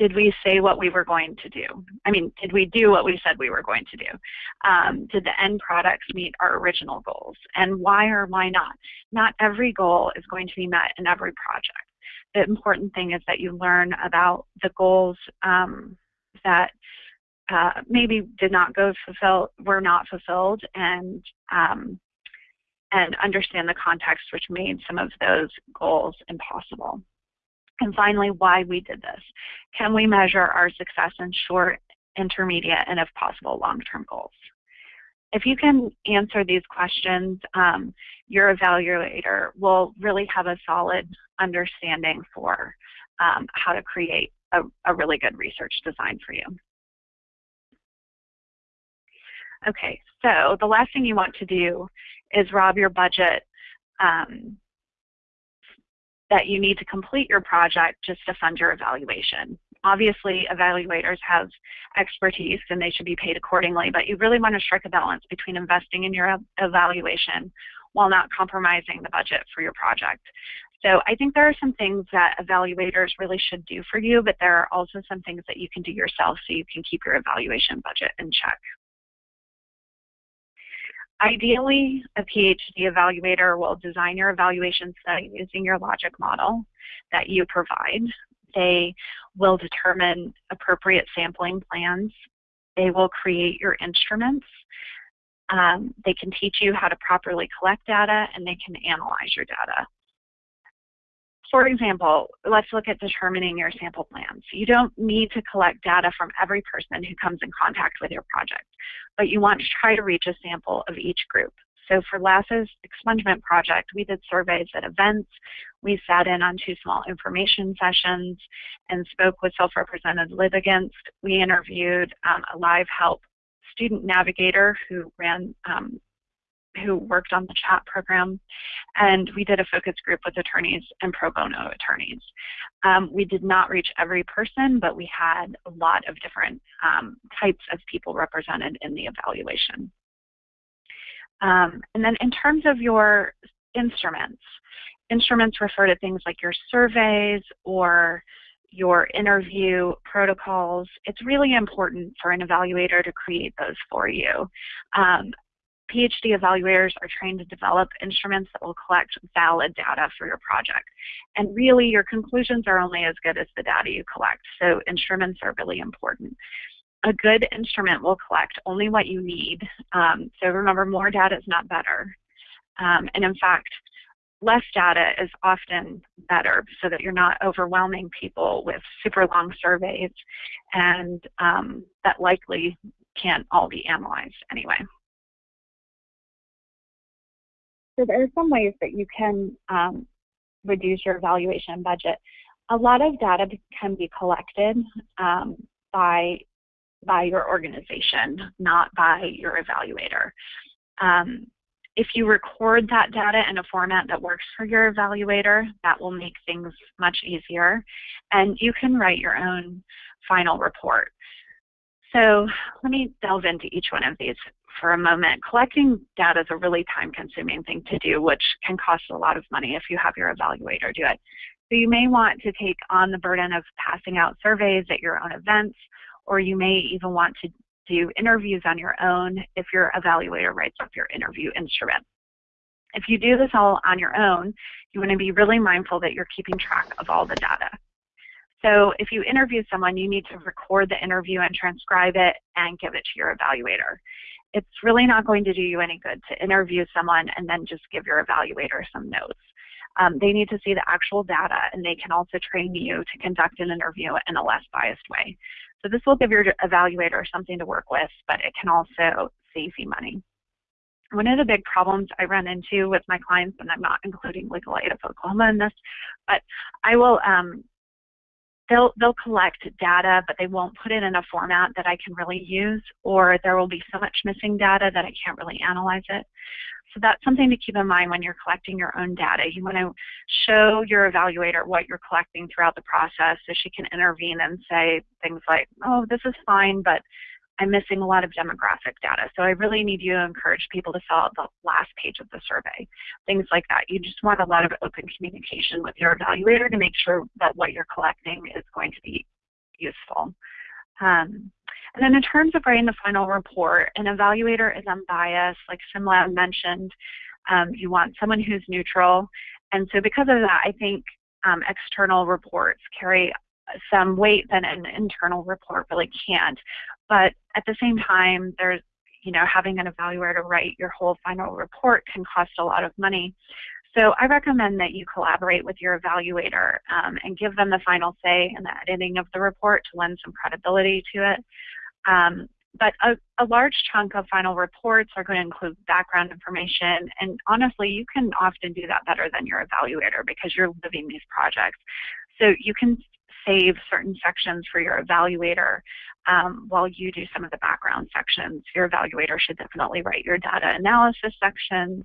did we say what we were going to do? I mean, did we do what we said we were going to do? Um, did the end products meet our original goals? And why or why not? Not every goal is going to be met in every project. The important thing is that you learn about the goals um, that uh, maybe did not go fulfill, were not fulfilled, and um, and understand the context which made some of those goals impossible. And finally, why we did this. Can we measure our success in short, intermediate, and if possible, long-term goals? If you can answer these questions, um, your evaluator will really have a solid understanding for um, how to create a, a really good research design for you. Okay, so the last thing you want to do is rob your budget um, that you need to complete your project just to fund your evaluation. Obviously, evaluators have expertise and they should be paid accordingly, but you really want to strike a balance between investing in your evaluation while not compromising the budget for your project. So I think there are some things that evaluators really should do for you, but there are also some things that you can do yourself so you can keep your evaluation budget in check. Ideally, a PhD evaluator will design your evaluation study using your logic model that you provide. They will determine appropriate sampling plans. They will create your instruments. Um, they can teach you how to properly collect data and they can analyze your data. For example, let's look at determining your sample plans. You don't need to collect data from every person who comes in contact with your project, but you want to try to reach a sample of each group. So for LASS's expungement project, we did surveys at events. We sat in on two small information sessions and spoke with self-represented litigants. We interviewed um, a live help student navigator who ran um, who worked on the chat program, and we did a focus group with attorneys and pro bono attorneys. Um, we did not reach every person, but we had a lot of different um, types of people represented in the evaluation. Um, and then in terms of your instruments, instruments refer to things like your surveys or your interview protocols, it's really important for an evaluator to create those for you. Um, PhD evaluators are trained to develop instruments that will collect valid data for your project. And really, your conclusions are only as good as the data you collect, so instruments are really important. A good instrument will collect only what you need. Um, so remember, more data is not better. Um, and in fact, less data is often better so that you're not overwhelming people with super long surveys and um, that likely can't all be analyzed anyway. so there are some ways that you can um, reduce your evaluation budget. A lot of data can be collected um, by by your organization, not by your evaluator. Um, if you record that data in a format that works for your evaluator, that will make things much easier. And you can write your own final report. So let me delve into each one of these for a moment. Collecting data is a really time-consuming thing to do, which can cost a lot of money if you have your evaluator do it. So you may want to take on the burden of passing out surveys at your own events, or you may even want to do interviews on your own if your evaluator writes up your interview instrument. If you do this all on your own, you want to be really mindful that you're keeping track of all the data. So if you interview someone, you need to record the interview and transcribe it and give it to your evaluator. It's really not going to do you any good to interview someone and then just give your evaluator some notes. Um, they need to see the actual data and they can also train you to conduct an interview in a less biased way. So this will give your evaluator something to work with, but it can also save you money. One of the big problems I run into with my clients, and I'm not including Legal Aid of Oklahoma in this, but I will um, they'll they'll collect data, but they won't put it in a format that I can really use, or there will be so much missing data that I can't really analyze it. So that's something to keep in mind when you're collecting your own data. You want to show your evaluator what you're collecting throughout the process so she can intervene and say things like, oh, this is fine, but I'm missing a lot of demographic data. So I really need you to encourage people to fill out the last page of the survey, things like that. You just want a lot of open communication with your evaluator to make sure that what you're collecting is going to be useful. Um, and then in terms of writing the final report, an evaluator is unbiased, like Simlab mentioned. Um, you want someone who's neutral. And so because of that, I think um, external reports carry some weight that an internal report really can't. But at the same time, there's, you know, having an evaluator write your whole final report can cost a lot of money. So I recommend that you collaborate with your evaluator um, and give them the final say in the editing of the report to lend some credibility to it. Um, but a, a, large chunk of final reports are going to include background information, and honestly, you can often do that better than your evaluator because you're living these projects. So you can save certain sections for your evaluator um, while you do some of the background sections. Your evaluator should definitely write your data analysis sections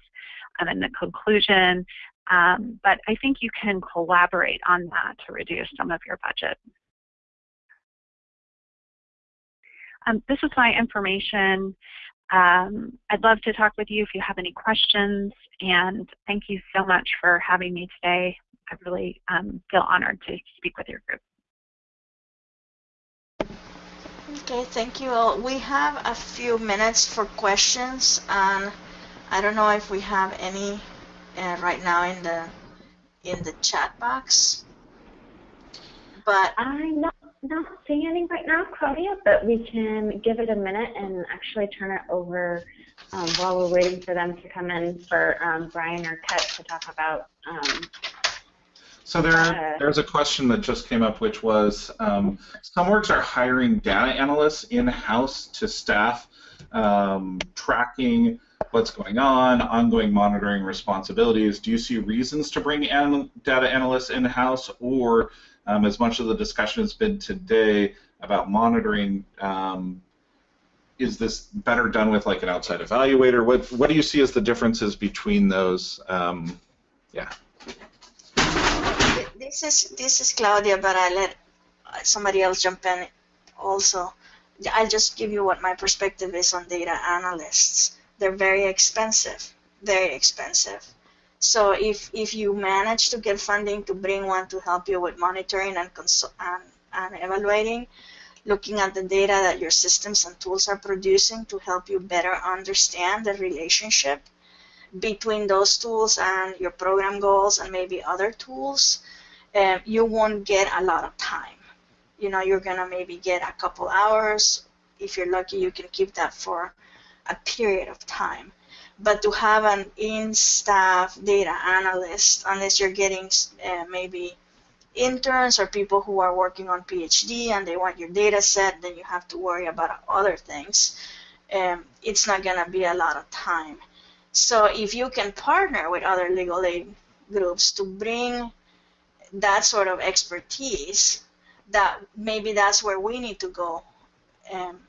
and then the conclusion. Um, but I think you can collaborate on that to reduce some of your budget. Um, this is my information. Um, I'd love to talk with you if you have any questions, and thank you so much for having me today. I really um, feel honored to speak with your group. Okay, thank you all. We have a few minutes for questions, and I don't know if we have any uh, right now in the in the chat box. But I'm not not seeing any right now, Claudia, but we can give it a minute and actually turn it over um, while we're waiting for them to come in for um, Brian or Ket to talk about. Um, so there, there's a question that just came up, which was um, some orgs are hiring data analysts in-house to staff um, tracking what's going on, ongoing monitoring responsibilities. Do you see reasons to bring an data analysts in-house, or um, as much of the discussion has been today about monitoring, um, is this better done with like an outside evaluator? What what do you see as the differences between those? Um, yeah. This is this is Claudia, but I let somebody else jump in also. I'll just give you what my perspective is on data analysts. They're very expensive, very expensive. So if, if you manage to get funding to bring one to help you with monitoring and, and, and evaluating, looking at the data that your systems and tools are producing to help you better understand the relationship between those tools and your program goals and maybe other tools, um, you won't get a lot of time. You know, you're going to maybe get a couple hours. If you're lucky, you can keep that for a period of time. But to have an in-staff data analyst, unless you're getting uh, maybe interns or people who are working on PhD and they want your data set, then you have to worry about other things. Um, it's not going to be a lot of time. So if you can partner with other legal aid groups to bring that sort of expertise, that maybe that's where we need to go um,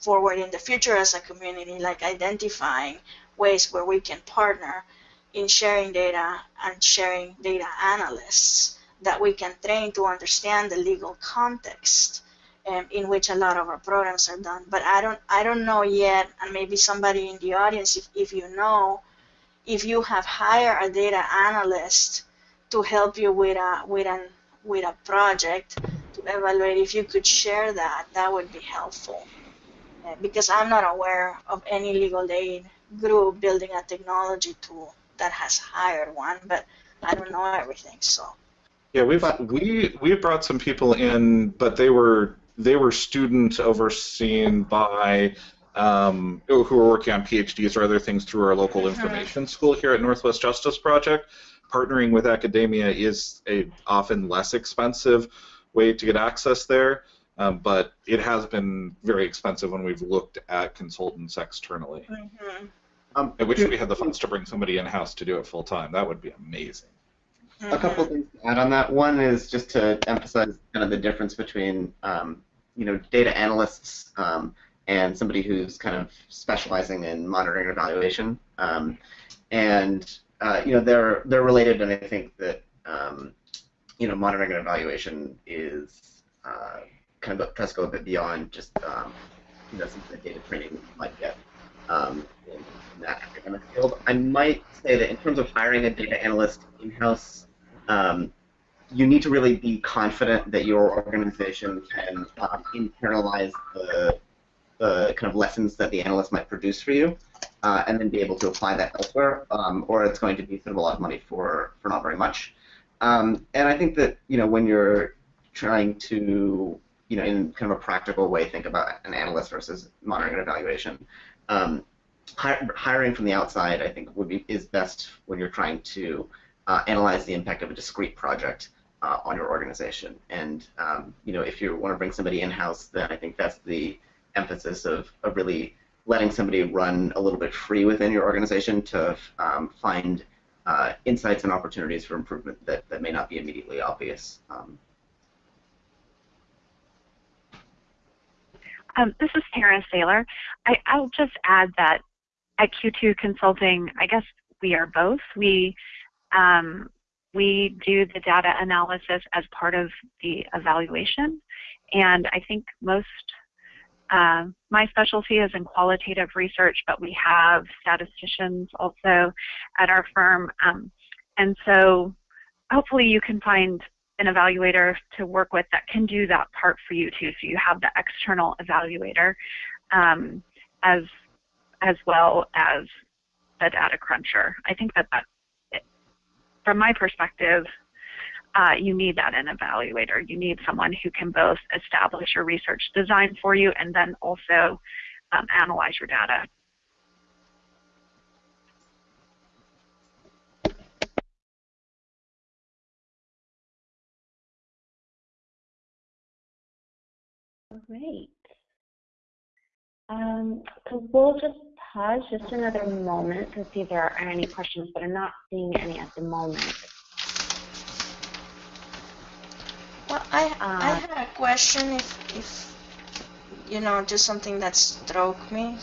forward in the future as a community, like identifying ways where we can partner in sharing data and sharing data analysts that we can train to understand the legal context um, in which a lot of our programs are done. But I don't, I don't know yet, and maybe somebody in the audience, if, if you know, if you have hired a data analyst to help you with a with an with a project to evaluate, if you could share that, that would be helpful. Uh, because I'm not aware of any legal aid group building a technology tool that has hired one, but I don't know everything, so. Yeah, we've we we brought some people in, but they were they were students overseen by um, who were working on PhDs or other things through our local Mm-hmm. information school here at Northwest Justice Project. Partnering with academia is a often less expensive way to get access there, um, but it has been very expensive when we've looked at consultants externally. Mhm. Um, I wish we had the funds to bring somebody in house to do it full time. That would be amazing. A couple things to add on that. One is just to emphasize kind of the difference between, um, you know, data analysts um, and somebody who's kind of specializing in monitoring and evaluation. Um, and uh, you know, they're they're related, and I think that um, you know, monitoring and evaluation is uh, kind of tries to go a bit beyond just um, you know some of the data training you might get um, in, in that academic field. I might say that in terms of hiring a data analyst in-house, um, you need to really be confident that your organization can um, internalize the, the kind of lessons that the analyst might produce for you, uh, and then be able to apply that elsewhere, um, or it's going to be sort of a lot of money for, for not very much. Um, and I think that you know when you're trying to you know in kind of a practical way think about an analyst versus monitoring and evaluation, um, hi- hiring from the outside I think would be is best when you're trying to uh, analyze the impact of a discrete project uh, on your organization. And um, you know, if you want to bring somebody in-house, then I think that's the emphasis of, of really letting somebody run a little bit free within your organization to um, find uh, insights and opportunities for improvement that, that may not be immediately obvious. Um, Um, this is Tara Saylor. I, I'll just add that at Q2 Consulting, I guess we are both. We um, we do the data analysis as part of the evaluation, and I think most. Uh, my specialty is in qualitative research, but we have statisticians also at our firm, um, and so hopefully you can find an evaluator to work with that can do that part for you too. So you have the external evaluator um, as as well as the data cruncher. I think that that, from my perspective, uh, you need that in evaluator. You need someone who can both establish your research design for you and then also um, analyze your data. Great. Um, so we'll just pause just another moment to see if there are any questions, but I'm not seeing any at the moment. I, I Uh, had a question if, if, you know, just something that struck me.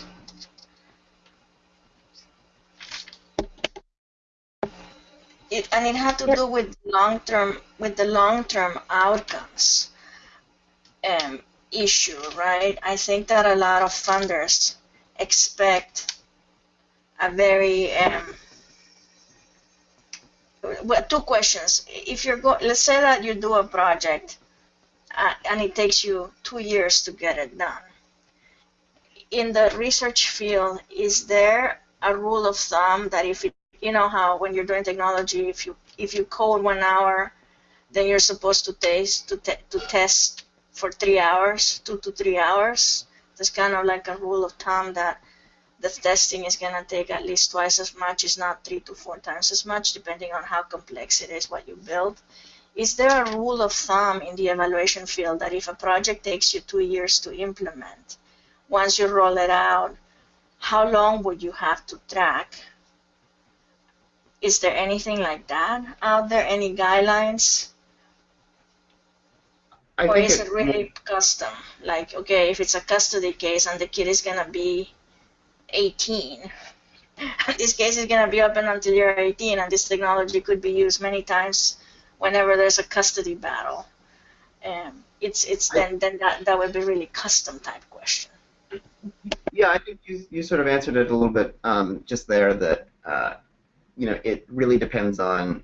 It, and it had to Yep. do with long-term, with the long-term outcomes um, issue, right? I think that a lot of funders expect a very, um, well, two questions. If you're go, let's say that you do a project uh, and it takes you two years to get it done. In the research field, is there a rule of thumb that if it, you know how when you're doing technology, if you if you code one hour, then you're supposed to taste to te to test for three hours, two to three hours. That's kind of like a rule of thumb that the testing is going to take at least twice as much, is not three to four times as much, depending on how complex it is what you build. Is there a rule of thumb in the evaluation field that if a project takes you two years to implement, once you roll it out, how long would you have to track? Is there anything like that out there? Any guidelines? I or think is it- it really custom? Like, okay, if it's a custody case and the kid is gonna be 18, this case is gonna be open until you're 18, and this technology could be used many times whenever there's a custody battle. Um, it's it's then then that that would be really custom type question. Yeah, I think you, you sort of answered it a little bit um, just there. That uh, you know, it really depends on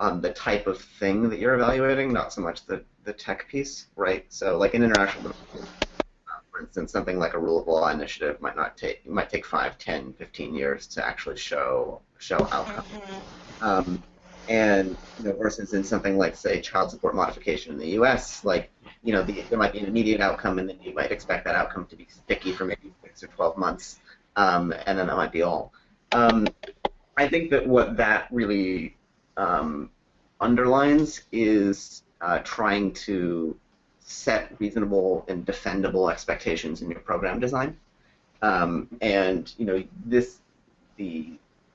on the type of thing that you're evaluating, not so much the the tech piece, right? So, like an for instance, something like a rule of law initiative might not take might take 5, 10, 15 years to actually show show outcome. Um, and you know, versus in something like say child support modification in the U.S., like you know, the, there might be an immediate outcome, and then you might expect that outcome to be sticky for maybe six or 12 months, um, and then that might be all. Um, I think that what that really um, underlines is uh, trying to set reasonable and defendable expectations in your program design. Um, and you know, this the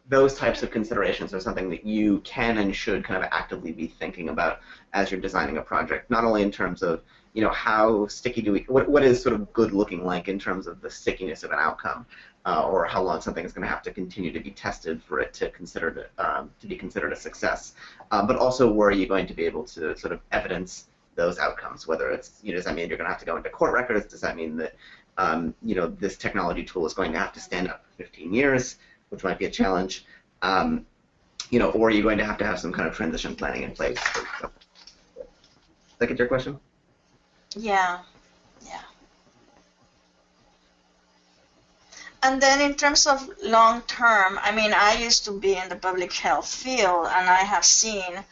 those types of considerations are something that you can and should kind of actively be thinking about as you're designing a project. Not only in terms of you know how sticky do we what, what is sort of good looking like in terms of the stickiness of an outcome, uh, or how long something is going to have to continue to be tested for it to consider to, um, to be considered a success, uh, but also where are you going to be able to sort of evidence those outcomes? Whether it's you know does that mean you're going to have to go into court records? Does that mean that um, you know this technology tool is going to have to stand up for 15 years? which might be a challenge. Um, you know, or are you going to have to have some kind of transition planning in place? Does that get your question? Yeah, yeah. And then in terms of long term, I mean, I used to be in the public health field, and I have seen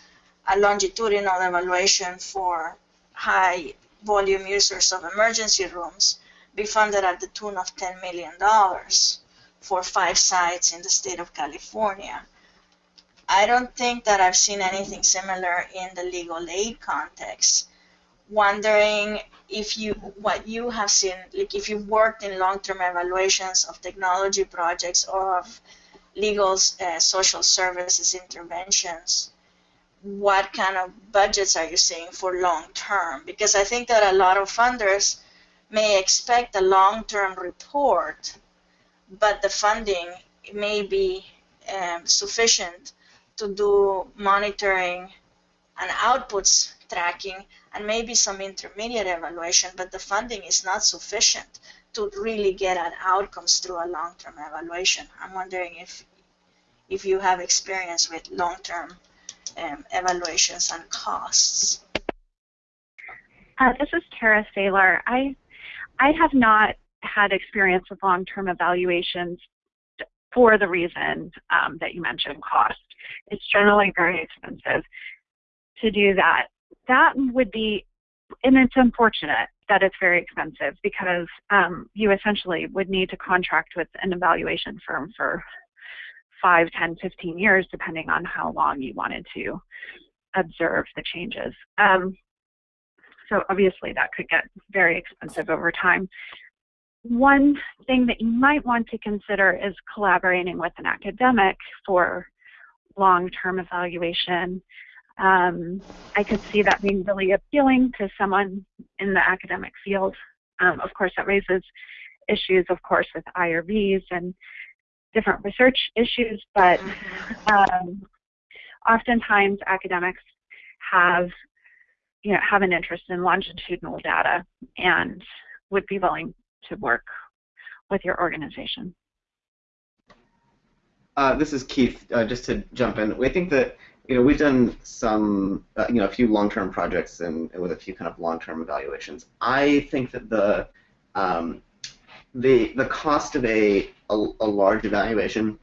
a longitudinal evaluation for high volume users of emergency rooms be funded at the tune of $10 million for five sites in the state of California. I don't think that I've seen anything similar in the legal aid context. Wondering if you, what you have seen, like if you've worked in long-term evaluations of technology projects or of legal uh, social services interventions, what kind of budgets are you seeing for long-term? Because I think that a lot of funders may expect a long-term report but the funding may be um, sufficient to do monitoring and outputs tracking and maybe some intermediate evaluation, but the funding is not sufficient to really get at outcomes through a long-term evaluation. I'm wondering if if you have experience with long-term um, evaluations and costs. Uh, this is Tara Saylor. I I have not had experience with long-term evaluations for the reason um, that you mentioned, cost. It's generally very expensive to do that. That would be, and it's unfortunate that it's very expensive because um, you essentially would need to contract with an evaluation firm for 5, 10, 15 years, depending on how long you wanted to observe the changes. Um, so obviously that could get very expensive over time. One thing that you might want to consider is collaborating with an academic for long-term evaluation. Um, I could see that being really appealing to someone in the academic field. Um, of course, that raises issues, of course, with IRBs and different research issues, but um, oftentimes academics have, you know, have an interest in longitudinal data and would be willing to work with your organization. Uh, this is Keith. Uh, just to jump in, we think that you know we've done some uh, you know a few long-term projects and, and, with a few kind of long-term evaluations. I think that the um, the the cost of a a, a large evaluation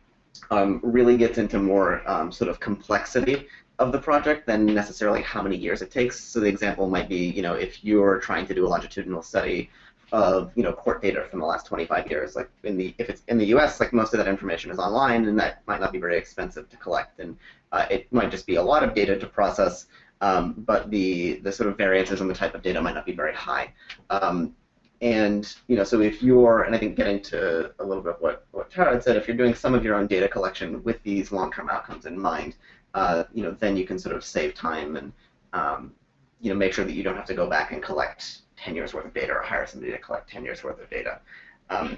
um, really gets into more um, sort of complexity of the project than necessarily how many years it takes. So the example might be, you know, if you're trying to do a longitudinal study of you know court data from the last 25 years. Like in the if it's in the U.S., like most of that information is online, and that might not be very expensive to collect, and uh, it might just be a lot of data to process. Um, but the the sort of variances in the type of data might not be very high. Um, and you know, so if you're, and I think getting to a little bit of what what Tara had said, if you're doing some of your own data collection with these long-term outcomes in mind, uh, you know, then you can sort of save time and um, you know make sure that you don't have to go back and collect 10 years worth of data or hire somebody to collect 10 years worth of data. Um,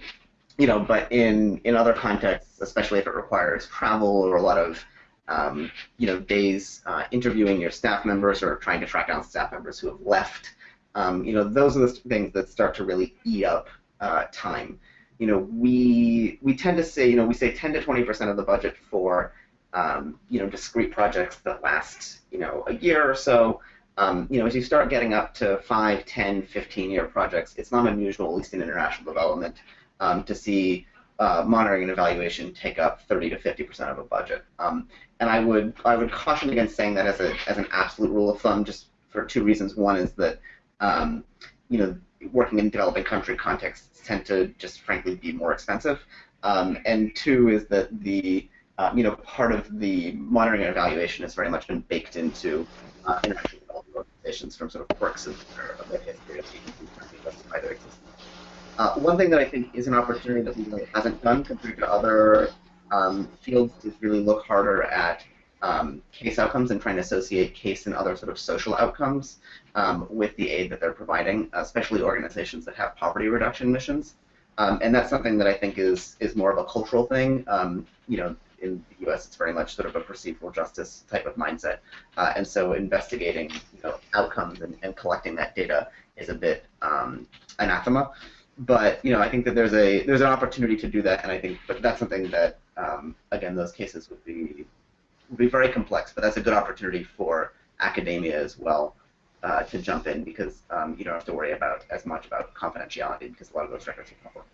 you know, but in in other contexts, especially if it requires travel or a lot of um, you know days uh, interviewing your staff members or trying to track down staff members who have left, um, you know, those are the things that start to really eat up uh, time. You know, we we tend to say, you know, we say 10 to 20 percent of the budget for um, you know discrete projects that last you know a year or so. Um, you know, as you start getting up to 5, 10, 15 year projects, it's not unusual, at least in international development, um, to see uh, monitoring and evaluation take up 30 to 50 percent of a budget. Um, and I would I would caution against saying that as a as an absolute rule of thumb, just for two reasons. One is that um, you know working in developing country contexts tend to just frankly be more expensive, um, and two is that the uh, you know part of the monitoring and evaluation has very much been baked into uh, international development organizations from sort of quirks of their, of their history of justify their existence. Uh, one thing that I think is an opportunity that we really hasn't done compared to other um, fields is really look harder at um, case outcomes and trying to associate case and other sort of social outcomes um, with the aid that they're providing, especially organizations that have poverty reduction missions. Um, and that's something that I think is is more of a cultural thing. Um, you know, in the U.S., it's very much sort of a procedural justice type of mindset, uh, and so investigating you know outcomes and, and collecting that data is a bit um, anathema but you know, I think that there's a there's an opportunity to do that, and I think, but that's something that um, again, those cases would be be very complex. But that's a good opportunity for academia as well uh, to jump in because um, you don't have to worry about as much about confidentiality because a lot of those records are public.